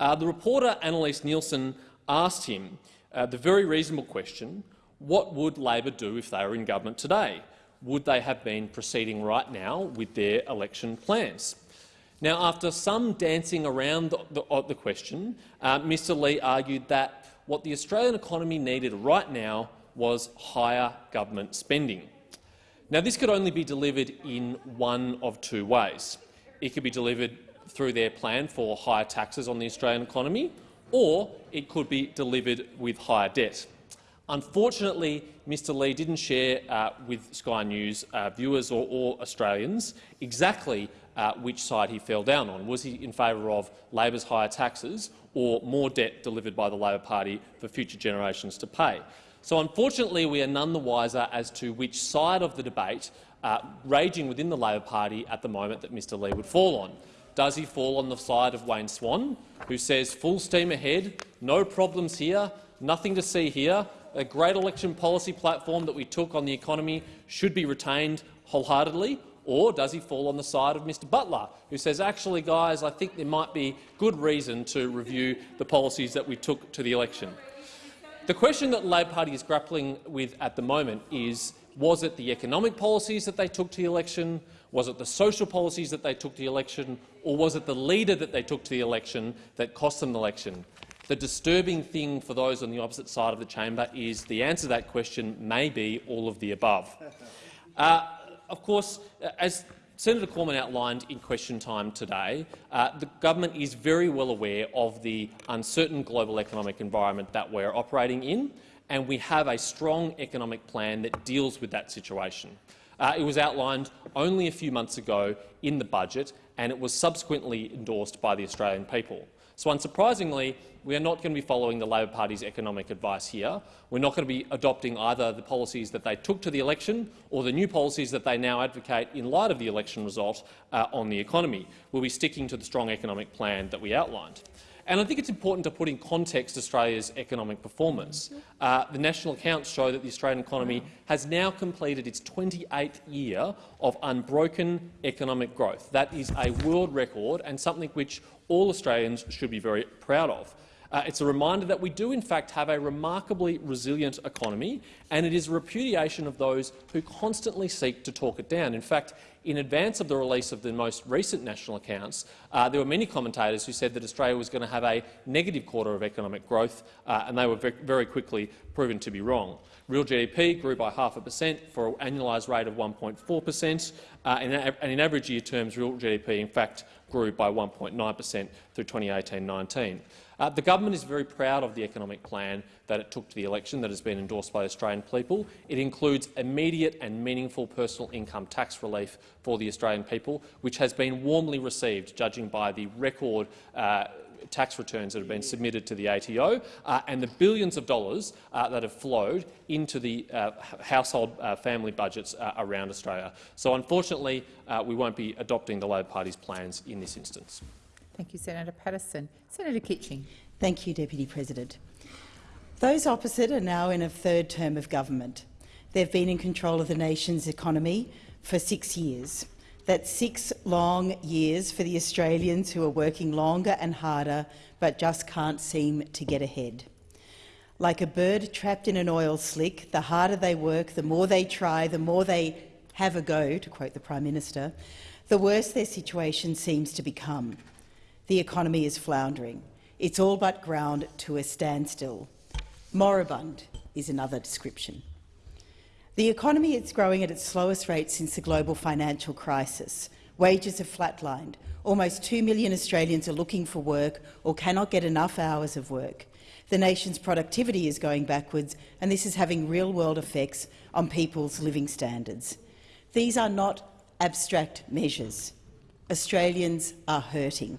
Uh, the reporter Annalise Nielsen asked him uh, the very reasonable question, what would Labor do if they were in government today? Would they have been proceeding right now with their election plans? Now, after some dancing around the, the, the question, uh, Mr Leigh argued that what the Australian economy needed right now was higher government spending. Now, this could only be delivered in one of two ways. It could be delivered through their plan for higher taxes on the Australian economy, or it could be delivered with higher debt. Unfortunately, Mr Leigh didn't share uh, with Sky News uh, viewers or, or, Australians exactly uh, which side he fell down on. Was he in favour of Labor's higher taxes or more debt delivered by the Labor Party for future generations to pay? So unfortunately, we are none the wiser as to which side of the debate uh, raging within the Labor Party at the moment that Mr Leigh would fall on. Does he fall on the side of Wayne Swan, who says full steam ahead, no problems here, nothing to see here, a great election policy platform that we took on the economy should be retained wholeheartedly, or does he fall on the side of Mr Butler, who says, actually, guys, I think there might be good reason to review the policies that we took to the election? The question that the Labor Party is grappling with at the moment is, was it the economic policies that they took to the election, was it the social policies that they took to the election, or was it the leader that they took to the election that cost them the election? The disturbing thing for those on the opposite side of the chamber is the answer to that question may be all of the above. Uh, of course, as Senator Cormann outlined in question time today, uh, the government is very well aware of the uncertain global economic environment that we're operating in, and we have a strong economic plan that deals with that situation. Uh, it was outlined only a few months ago in the budget, and it was subsequently endorsed by the Australian people. So unsurprisingly, we are not going to be following the Labor Party's economic advice here. We're not going to be adopting either the policies that they took to the election or the new policies that they now advocate in light of the election result uh, on the economy. We'll be sticking to the strong economic plan that we outlined. And I think it's important to put in context Australia's economic performance. Uh, the national accounts show that the Australian economy has now completed its 28th year of unbroken economic growth. That is a world record and something which all Australians should be very proud of. Uh, it's a reminder that we do in fact have a remarkably resilient economy, and it is a repudiation of those who constantly seek to talk it down. In fact, in advance of the release of the most recent national accounts, uh, there were many commentators who said that Australia was going to have a negative quarter of economic growth, uh, and they were very quickly proven to be wrong. Real GDP grew by half a percent for an annualised rate of 1.4 per cent, uh, and in average year terms, real GDP in fact grew by 1.9 per cent through 2018-19. Uh, the government is very proud of the economic plan that it took to the election that has been endorsed by the Australian people. It includes immediate and meaningful personal income tax relief for the Australian people, which has been warmly received, judging by the record uh, tax returns that have been submitted to the ATO uh, and the billions of dollars uh, that have flowed into the uh, household uh, family budgets uh, around Australia. So unfortunately, uh, we won't be adopting the Labor Party's plans in this instance. Thank you, Senator Patterson. Senator Kitching. Thank you, Deputy President. Those opposite are now in a third term of government. They've been in control of the nation's economy for six years. That's six long years for the Australians who are working longer and harder but just can't seem to get ahead. Like a bird trapped in an oil slick, the harder they work, the more they try, the more they have a go, to quote the Prime Minister, the worse their situation seems to become the economy is floundering. It's all but ground to a standstill. Moribund is another description. The economy is growing at its slowest rate since the global financial crisis. Wages have flatlined. Almost 2 million Australians are looking for work or cannot get enough hours of work. The nation's productivity is going backwards, and this is having real-world effects on people's living standards. These are not abstract measures. Australians are hurting.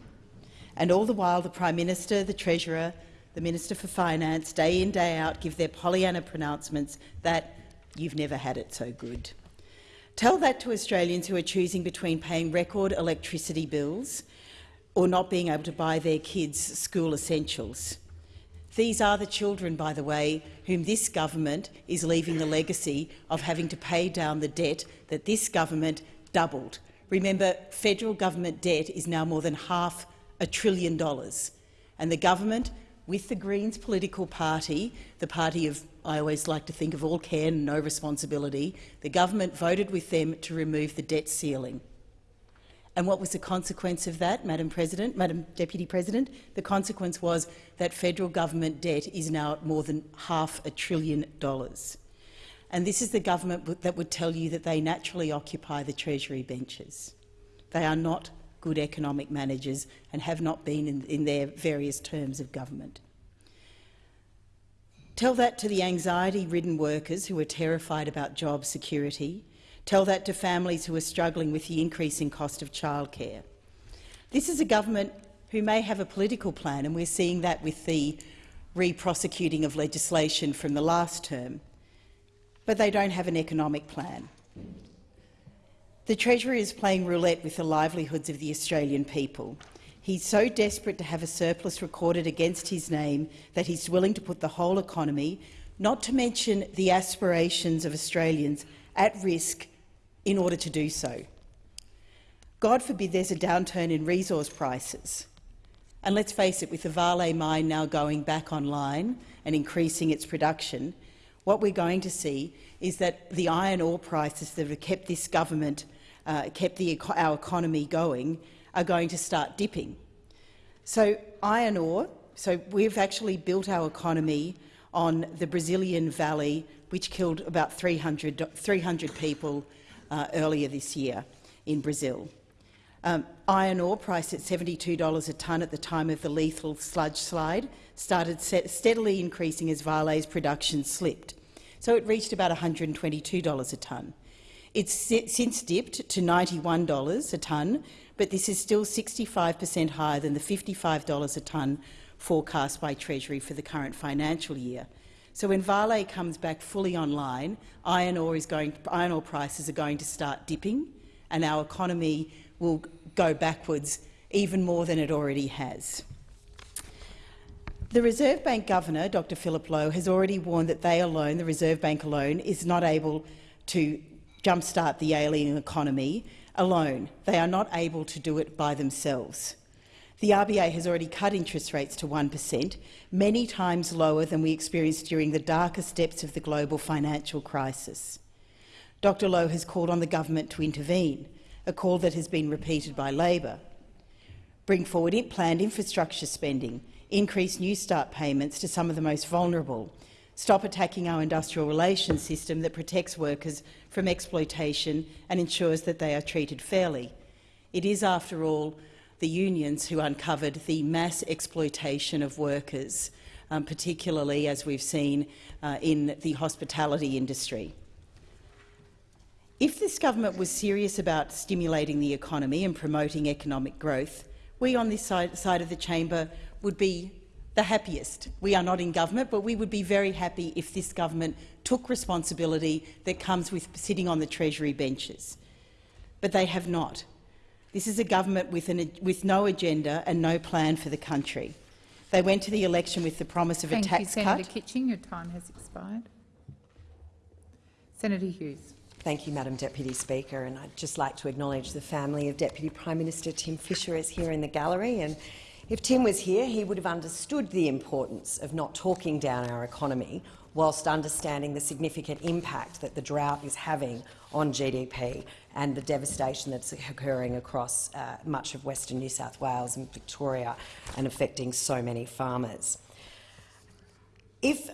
And all the while the Prime Minister, the Treasurer, the Minister for Finance, day in, day out, give their Pollyanna pronouncements that you've never had it so good. Tell that to Australians who are choosing between paying record electricity bills or not being able to buy their kids school essentials. These are the children, by the way, whom this government is leaving the legacy of having to pay down the debt that this government doubled. Remember, federal government debt is now more than half a trillion dollars, and the government, with the Greens political party, the party of, I always like to think of all care and no responsibility, the government voted with them to remove the debt ceiling. And what was the consequence of that, Madam President, Madam Deputy President? The consequence was that federal government debt is now at more than half a trillion dollars. And this is the government that would tell you that they naturally occupy the Treasury benches. They are not good economic managers and have not been in, in their various terms of government. Tell that to the anxiety-ridden workers who are terrified about job security. Tell that to families who are struggling with the increasing cost of childcare. This is a government who may have a political plan, and we're seeing that with the re-prosecuting of legislation from the last term, but they don't have an economic plan. The Treasurer is playing roulette with the livelihoods of the Australian people. He's so desperate to have a surplus recorded against his name that he's willing to put the whole economy, not to mention the aspirations of Australians, at risk in order to do so. God forbid there's a downturn in resource prices. And let's face it, with the Vale mine now going back online and increasing its production, what we're going to see is that the iron ore prices that have kept this government uh, kept the, our economy going are going to start dipping. So iron ore, so we've actually built our economy on the Brazilian Vale, which killed about 300, 300 people uh, earlier this year in Brazil. Um, iron ore, priced at $72 a tonne at the time of the lethal sludge slide, started steadily increasing as Vale's production slipped. So it reached about $122 a tonne. It's since dipped to $91 a tonne, but this is still 65 per cent higher than the $55 a tonne forecast by Treasury for the current financial year. So when Vale comes back fully online, iron ore, is going, iron ore prices are going to start dipping and our economy will go backwards even more than it already has. The Reserve Bank Governor, Dr Philip Lowe, has already warned that they alone, the Reserve Bank alone, is not able to jumpstart the alien economy alone. They are not able to do it by themselves. The RBA has already cut interest rates to 1 per cent, many times lower than we experienced during the darkest depths of the global financial crisis. Dr Lowe has called on the government to intervene, a call that has been repeated by Labor. Bring forward planned infrastructure spending, increase Newstart payments to some of the most vulnerable, stop attacking our industrial relations system that protects workers from exploitation and ensures that they are treated fairly. It is, after all, the unions who uncovered the mass exploitation of workers, um, particularly as we've seen uh, in the hospitality industry. If this government was serious about stimulating the economy and promoting economic growth, we on this side, side of the chamber would be the happiest. We are not in government, but we would be very happy if this government took responsibility that comes with sitting on the Treasury benches. But they have not. This is a government with, an, with no agenda and no plan for the country. They went to the election with the promise of Thank a tax you, Senator cut. Kitching. Your time has expired. Senator Hughes. Thank you, Madam Deputy Speaker. And I'd just like to acknowledge the family of Deputy Prime Minister Tim Fischer is here in the gallery. And if Tim was here, he would have understood the importance of not talking down our economy whilst understanding the significant impact that the drought is having on GDP and the devastation that's occurring across uh, much of Western New South Wales and Victoria and affecting so many farmers. If,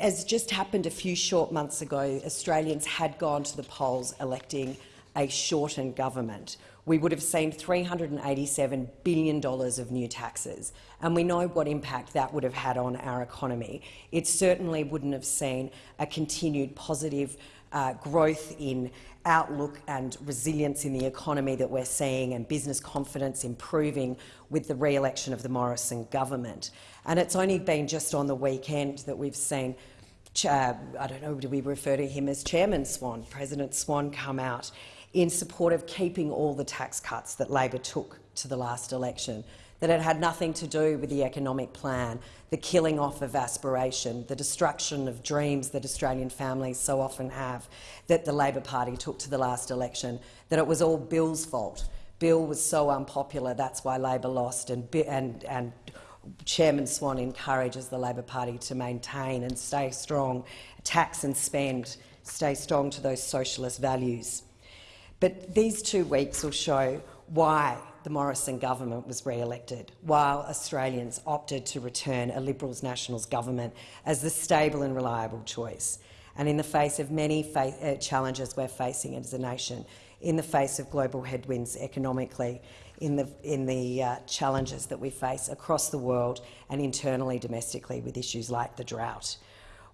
as just happened a few short months ago, Australians had gone to the polls electing a shortened government, we would have seen $387 billion of new taxes, and we know what impact that would have had on our economy. It certainly wouldn't have seen a continued positive uh, growth in outlook and resilience in the economy that we're seeing and business confidence improving with the re-election of the Morrison government. And it's only been just on the weekend that we've seen uh, I don't know, do we refer to him as Chairman Swan, President Swan come out in support of keeping all the tax cuts that Labor took to the last election, that it had nothing to do with the economic plan, the killing off of aspiration, the destruction of dreams that Australian families so often have, that the Labor Party took to the last election, that it was all Bill's fault. Bill was so unpopular, that's why Labor lost, and, and, and Chairman Swan encourages the Labor Party to maintain and stay strong, tax and spend, stay strong to those socialist values. But these two weeks will show why the Morrison government was re-elected, while Australians opted to return a Liberals-Nationals government as the stable and reliable choice. And in the face of many uh, challenges we're facing as a nation, in the face of global headwinds economically, in the, in the uh, challenges that we face across the world and internally domestically with issues like the drought.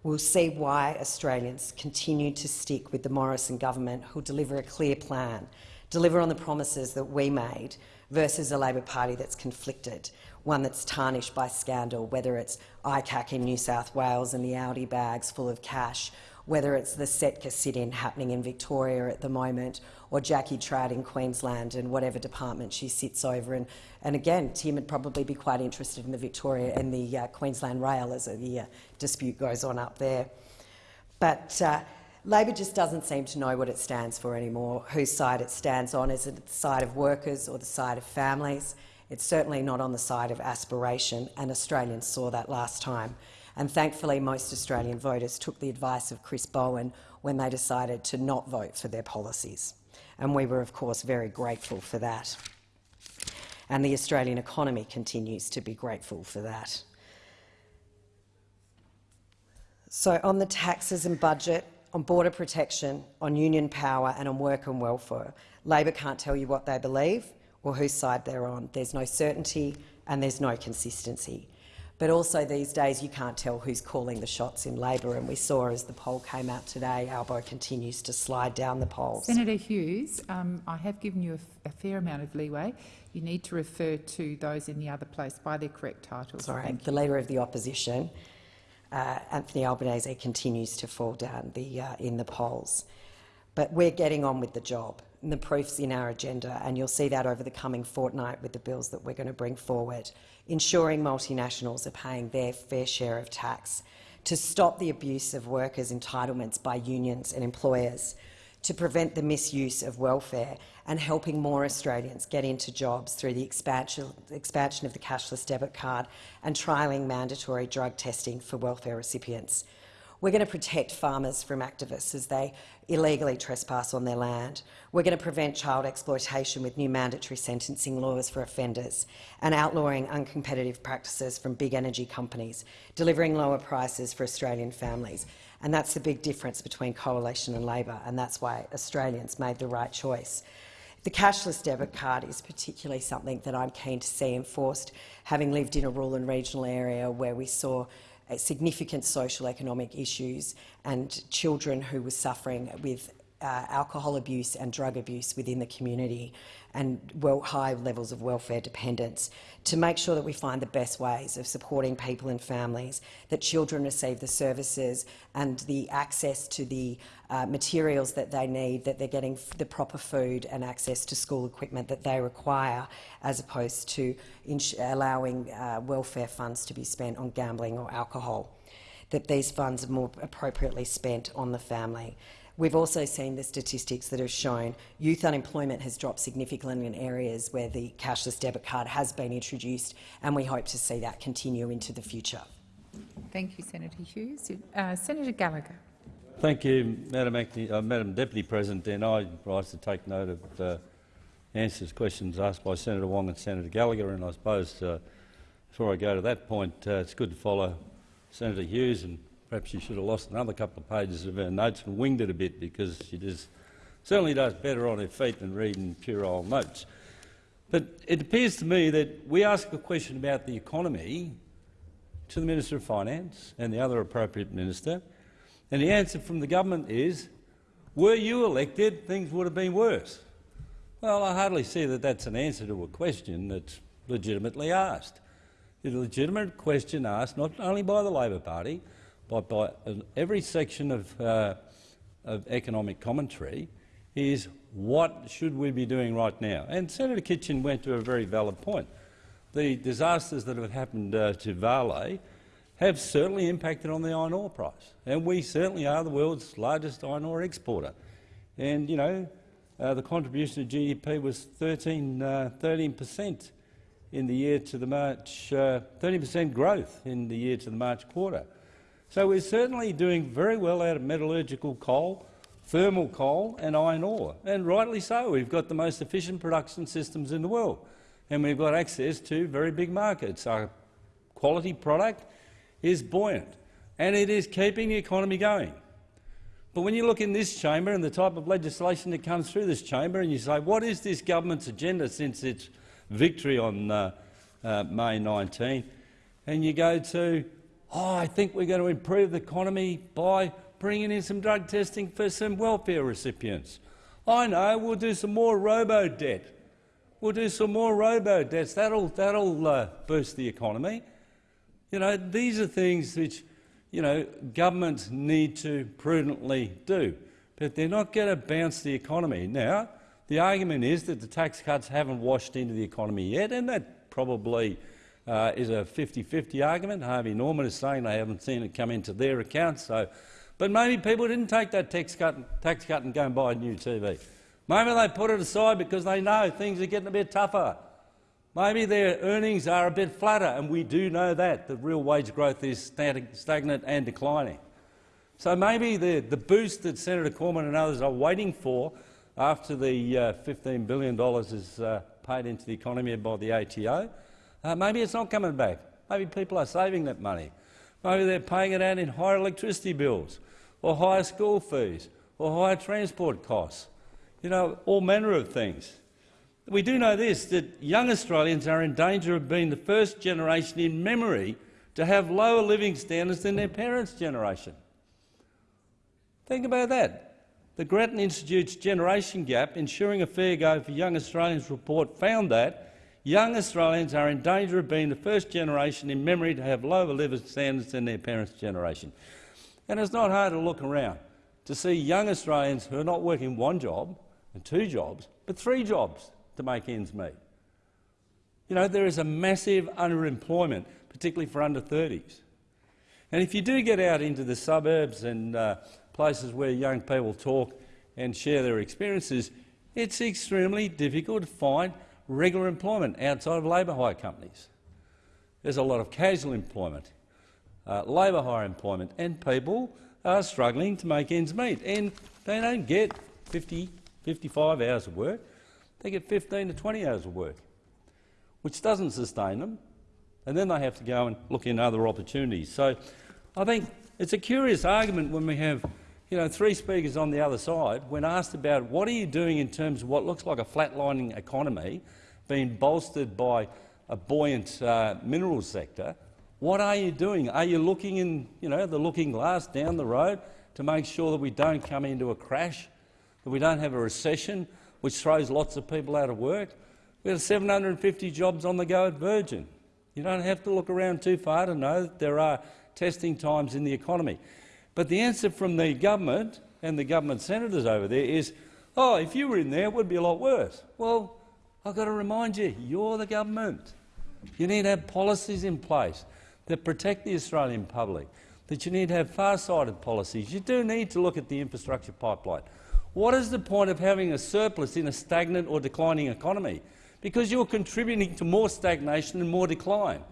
We'll see why Australians continue to stick with the Morrison government who'll deliver a clear plan, deliver on the promises that we made versus a Labor Party that's conflicted, one that's tarnished by scandal, whether it's ICAC in New South Wales and the Audi bags full of cash, whether it's the Setka sit-in happening in Victoria at the moment or Jackie Trad in Queensland and whatever department she sits over. And, and again, Tim would probably be quite interested in the Victoria and the uh, Queensland Rail as the uh, dispute goes on up there. But uh, Labor just doesn't seem to know what it stands for anymore, whose side it stands on. Is it the side of workers or the side of families? It's certainly not on the side of aspiration, and Australians saw that last time. And thankfully, most Australian voters took the advice of Chris Bowen when they decided to not vote for their policies. And we were, of course, very grateful for that. And the Australian economy continues to be grateful for that. So on the taxes and budget, on border protection, on union power and on work and welfare, Labor can't tell you what they believe or whose side they're on. There's no certainty and there's no consistency. But also these days you can't tell who's calling the shots in Labor, and we saw as the poll came out today, Albo continues to slide down the polls. Senator Hughes, um, I have given you a, a, fair amount of leeway. You need to refer to those in the other place by their correct titles. Sorry, the Leader of the Opposition, uh, Anthony Albanese, continues to fall down the, uh, in the polls. But we're getting on with the job. The proof's in our agenda, and you'll see that over the coming fortnight with the bills that we're going to bring forward ensuring multinationals are paying their fair share of tax, to stop the abuse of workers' entitlements by unions and employers, to prevent the misuse of welfare and helping more Australians get into jobs through the expansion of the cashless debit card and trialling mandatory drug testing for welfare recipients. We're going to protect farmers from activists as they illegally trespass on their land. We're going to prevent child exploitation with new mandatory sentencing laws for offenders and outlawing uncompetitive practices from big energy companies, delivering lower prices for Australian families. And that's the big difference between Coalition and Labor, and that's why Australians made the right choice. The cashless debit card is particularly something that I'm keen to see enforced, having lived in a rural and regional area where we saw significant social economic issues and children who were suffering with uh, alcohol abuse and drug abuse within the community and well, high levels of welfare dependence, to make sure that we find the best ways of supporting people and families, that children receive the services and the access to the uh, materials that they need, that they're getting the proper food and access to school equipment that they require, as opposed to allowing uh, welfare funds to be spent on gambling or alcohol, that these funds are more appropriately spent on the family. We've also seen the statistics that have shown youth unemployment has dropped significantly in areas where the cashless debit card has been introduced, and we hope to see that continue into the future. Thank you, Senator Hughes. Uh, Senator Gallagher. Thank you, Madam, Acting, uh, Madam Deputy President. And I rise to take note of uh, answers questions asked by Senator Wong and Senator Gallagher. And I suppose uh, before I go to that point, uh, it's good to follow Senator Hughes and Perhaps she should have lost another couple of pages of her notes and winged it a bit because she does, certainly does better on her feet than reading pure old notes. But it appears to me that we ask a question about the economy to the Minister of Finance and the other appropriate minister, and the answer from the government is, Were you elected, things would have been worse. Well, I hardly see that that's an answer to a question that's legitimately asked. It's a legitimate question asked not only by the Labor Party, but by every section of, uh, of economic commentary, is what should we be doing right now? And Senator Kitching went to a very valid point. The disasters that have happened uh, to Vale have certainly impacted on the iron ore price, and we certainly are the world's largest iron ore exporter. And you know, uh, the contribution to GDP was 13 uh, percent in the year to the March, 30% uh, growth in the year to the March quarter. So we're certainly doing very well out of metallurgical coal, thermal coal and iron ore, and rightly so. We've got the most efficient production systems in the world, and we've got access to very big markets. Our quality product is buoyant, and it is keeping the economy going. But when you look in this chamber and the type of legislation that comes through this chamber and you say, what is this government's agenda since its victory on uh, uh, May 19, and you go to, oh, I think we're going to improve the economy by bringing in some drug testing for some welfare recipients. I know, we'll do some more robo-debt. We'll do some more robo-debts. That'll, that'll uh, boost the economy. You know, these are things which you know, governments need to prudently do, but they're not going to bounce the economy. Now, the argument is that the tax cuts haven't washed into the economy yet, and that probably uh, is a 50-50 argument. Harvey Norman is saying they haven't seen it come into their accounts. So but maybe people didn't take that tax cut, tax cut and go and buy a new TV. Maybe they put it aside because they know things are getting a bit tougher. Maybe their earnings are a bit flatter, and we do know that, the real wage growth is stagnant and declining. So maybe the, the boost that Senator Cormann and others are waiting for after the uh, $15 billion is uh, paid into the economy by the ATO, uh, maybe it's not coming back. Maybe people are saving that money. Maybe they're paying it out in higher electricity bills or higher school fees, or higher transport costs, you know, all manner of things. We do know this, that young Australians are in danger of being the first generation in memory to have lower living standards than their parents' generation. Think about that. The Grattan Institute's Generation Gap, Ensuring a Fair Go for Young Australians report found that young Australians are in danger of being the first generation in memory to have lower living standards than their parents' generation. And it's not hard to look around to see young Australians who are not working one job and two jobs, but three jobs to make ends meet. You know, there is a massive underemployment, particularly for under 30s. And if you do get out into the suburbs and uh, places where young people talk and share their experiences, it's extremely difficult to find regular employment outside of labour hire companies. There's a lot of casual employment uh, labour hire employment, and people are struggling to make ends meet. And they don't get 50, 55 hours of work. They get 15 to 20 hours of work, which doesn't sustain them. And then they have to go and look in other opportunities. So I think it's a curious argument when we have you know, three speakers on the other side, when asked about what are you doing in terms of what looks like a flatlining economy being bolstered by a buoyant uh, minerals sector, what are you doing? Are you looking in you know, the looking glass down the road to make sure that we don't come into a crash, that we don't have a recession which throws lots of people out of work? We have 750 jobs on the go at Virgin. You don't have to look around too far to know that there are testing times in the economy. But the answer from the government and the government senators over there is, oh, if you were in there, it would be a lot worse. Well, I've got to remind you, you're the government. You need to have policies in place that protect the Australian public, that you need to have far-sighted policies. You do need to look at the infrastructure pipeline. What is the point of having a surplus in a stagnant or declining economy? Because you're contributing to more stagnation and more decline.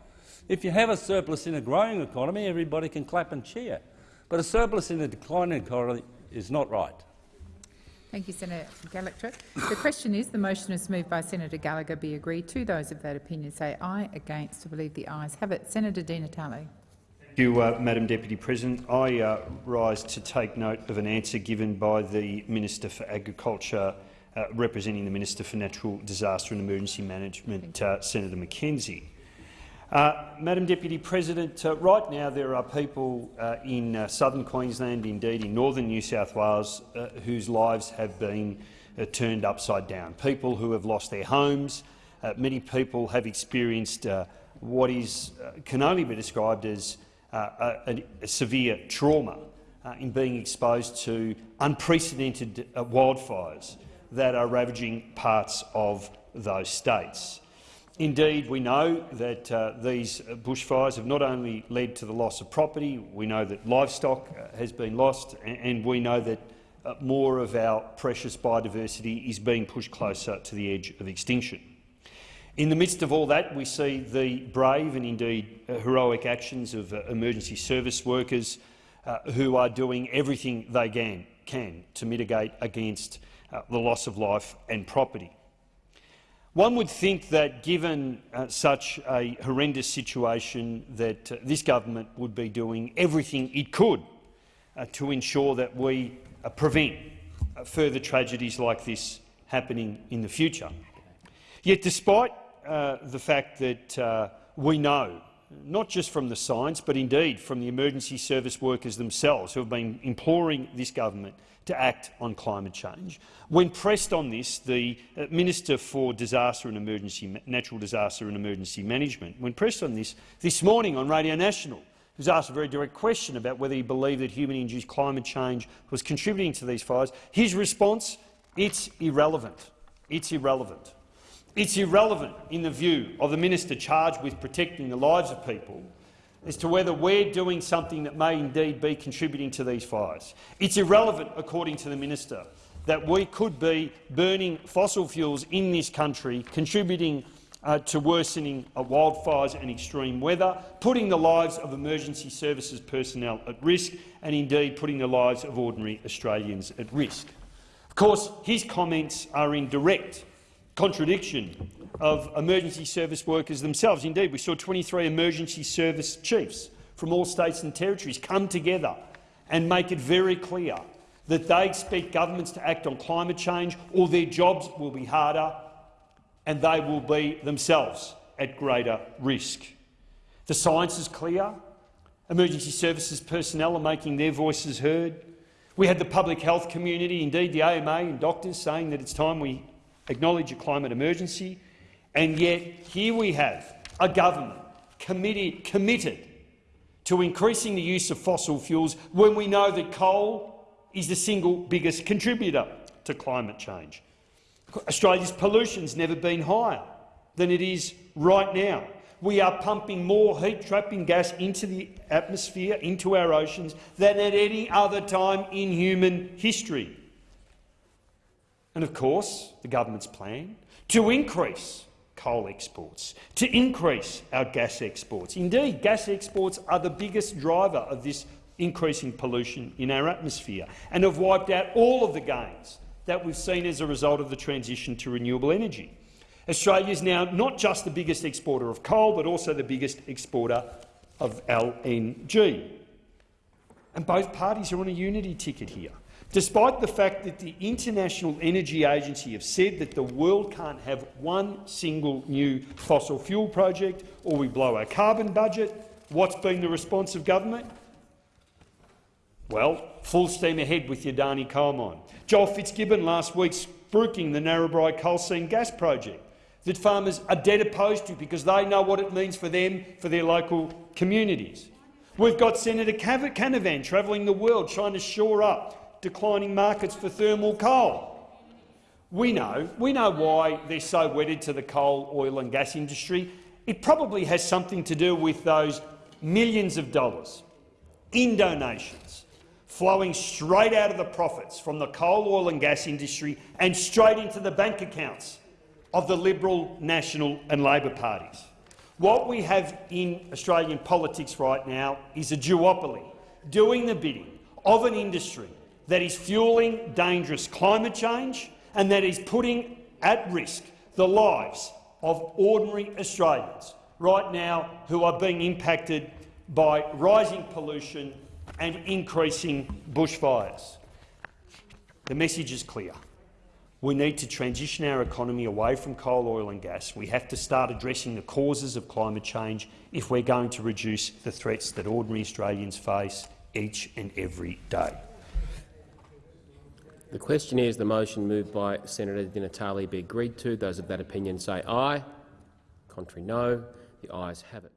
If you have a surplus in a growing economy, everybody can clap and cheer. But a surplus in a declining economy is not right. Thank you, Senator Gallagher. The question is, the motion is moved by Senator Gallagher be agreed to. Those of that opinion say aye. Against, I believe the ayes have it. Senator Di Natale. Thank you, uh, Madam Deputy President. I uh, rise to take note of an answer given by the Minister for Agriculture, uh, representing the Minister for Natural Disaster and Emergency Management, uh, Senator McKenzie. Uh, Madam Deputy President, uh, right now there are people uh, in uh, southern Queensland, indeed in northern New South Wales, uh, whose lives have been turned upside down. People who have lost their homes. many people have experienced what is, can only be described as a, a, severe trauma in being exposed to unprecedented wildfires that are ravaging parts of those states. Indeed, we know that uh, these bushfires have not only led to the loss of property, we know that livestock uh, has been lost, and we know that uh, more of our precious biodiversity is being pushed closer to the edge of extinction. In the midst of all that, we see the brave and indeed uh, heroic actions of uh, emergency service workers uh, who are doing everything they can, can to mitigate against the loss of life and property. One would think that, given uh, such a horrendous situation, that uh, this government would be doing everything it could uh, to ensure that we uh, prevent uh, further tragedies like this happening in the future. Yet, despite uh, the fact that we know, not just from the science, but indeed from the emergency service workers themselves who have been imploring this government to act on climate change. When pressed on this, the uh, Minister for Disaster and Emergency, Natural Disaster and Emergency Management, when pressed on this this morning on Radio National, was asked a very direct question about whether he believed that human-induced climate change was contributing to these fires. His response, it's irrelevant. It's irrelevant. It's irrelevant in the view of the minister charged with protecting the lives of people as to whether we're doing something that may indeed be contributing to these fires. It's irrelevant, according to the minister, that we could be burning fossil fuels in this country, contributing uh, to worsening uh, wildfires and extreme weather, putting the lives of emergency services personnel at risk and indeed putting the lives of ordinary Australians at risk. Of course, his comments are in direct contradiction of emergency service workers themselves. Indeed, we saw 23 emergency service chiefs from all states and territories come together and make it very clear that they expect governments to act on climate change or their jobs will be harder and they will be themselves at greater risk. The science is clear. Emergency services personnel are making their voices heard. We had the public health community, indeed the AMA and doctors, saying that it's time we acknowledge a climate emergency. And yet here we have a government committed, committed to increasing the use of fossil fuels when we know that coal is the single biggest contributor to climate change. Australia's pollution has never been higher than it is right now. We are pumping more heat-trapping gas into the atmosphere, into our oceans, than at any other time in human history. And of course, the government's plan to increase coal exports, to increase our gas exports. Indeed, gas exports are the biggest driver of this increasing pollution in our atmosphere and have wiped out all of the gains that we've seen as a result of the transition to renewable energy. Australia is now not just the biggest exporter of coal, but also the biggest exporter of LNG. And both parties are on a unity ticket here. Despite the fact that the International Energy Agency have said that the world can't have one single new fossil fuel project or we blow our carbon budget, what's been the response of government? Well, full steam ahead with your Adani coal mine. Joel Fitzgibbon last week spruiking the Narrabri coal seam gas project that farmers are dead opposed to because they know what it means for them, for their local communities. We've got Senator Canavan travelling the world trying to shore up declining markets for thermal coal. We know, we know why they're so wedded to the coal, oil and gas industry. It probably has something to do with those millions of dollars in donations flowing straight out of the profits from the coal, oil and gas industry and straight into the bank accounts of the Liberal, National and Labor parties. What we have in Australian politics right now is a duopoly, doing the bidding of an industry that is fueling dangerous climate change and that is putting at risk the lives of ordinary Australians right now who are being impacted by rising pollution and increasing bushfires. The message is clear. We need to transition our economy away from coal, oil and gas. We have to start addressing the causes of climate change if we're going to reduce the threats that ordinary Australians face each and every day. The question is the motion moved by Senator Di Natale be agreed to. Those of that opinion say aye. Contrary no. The ayes have it.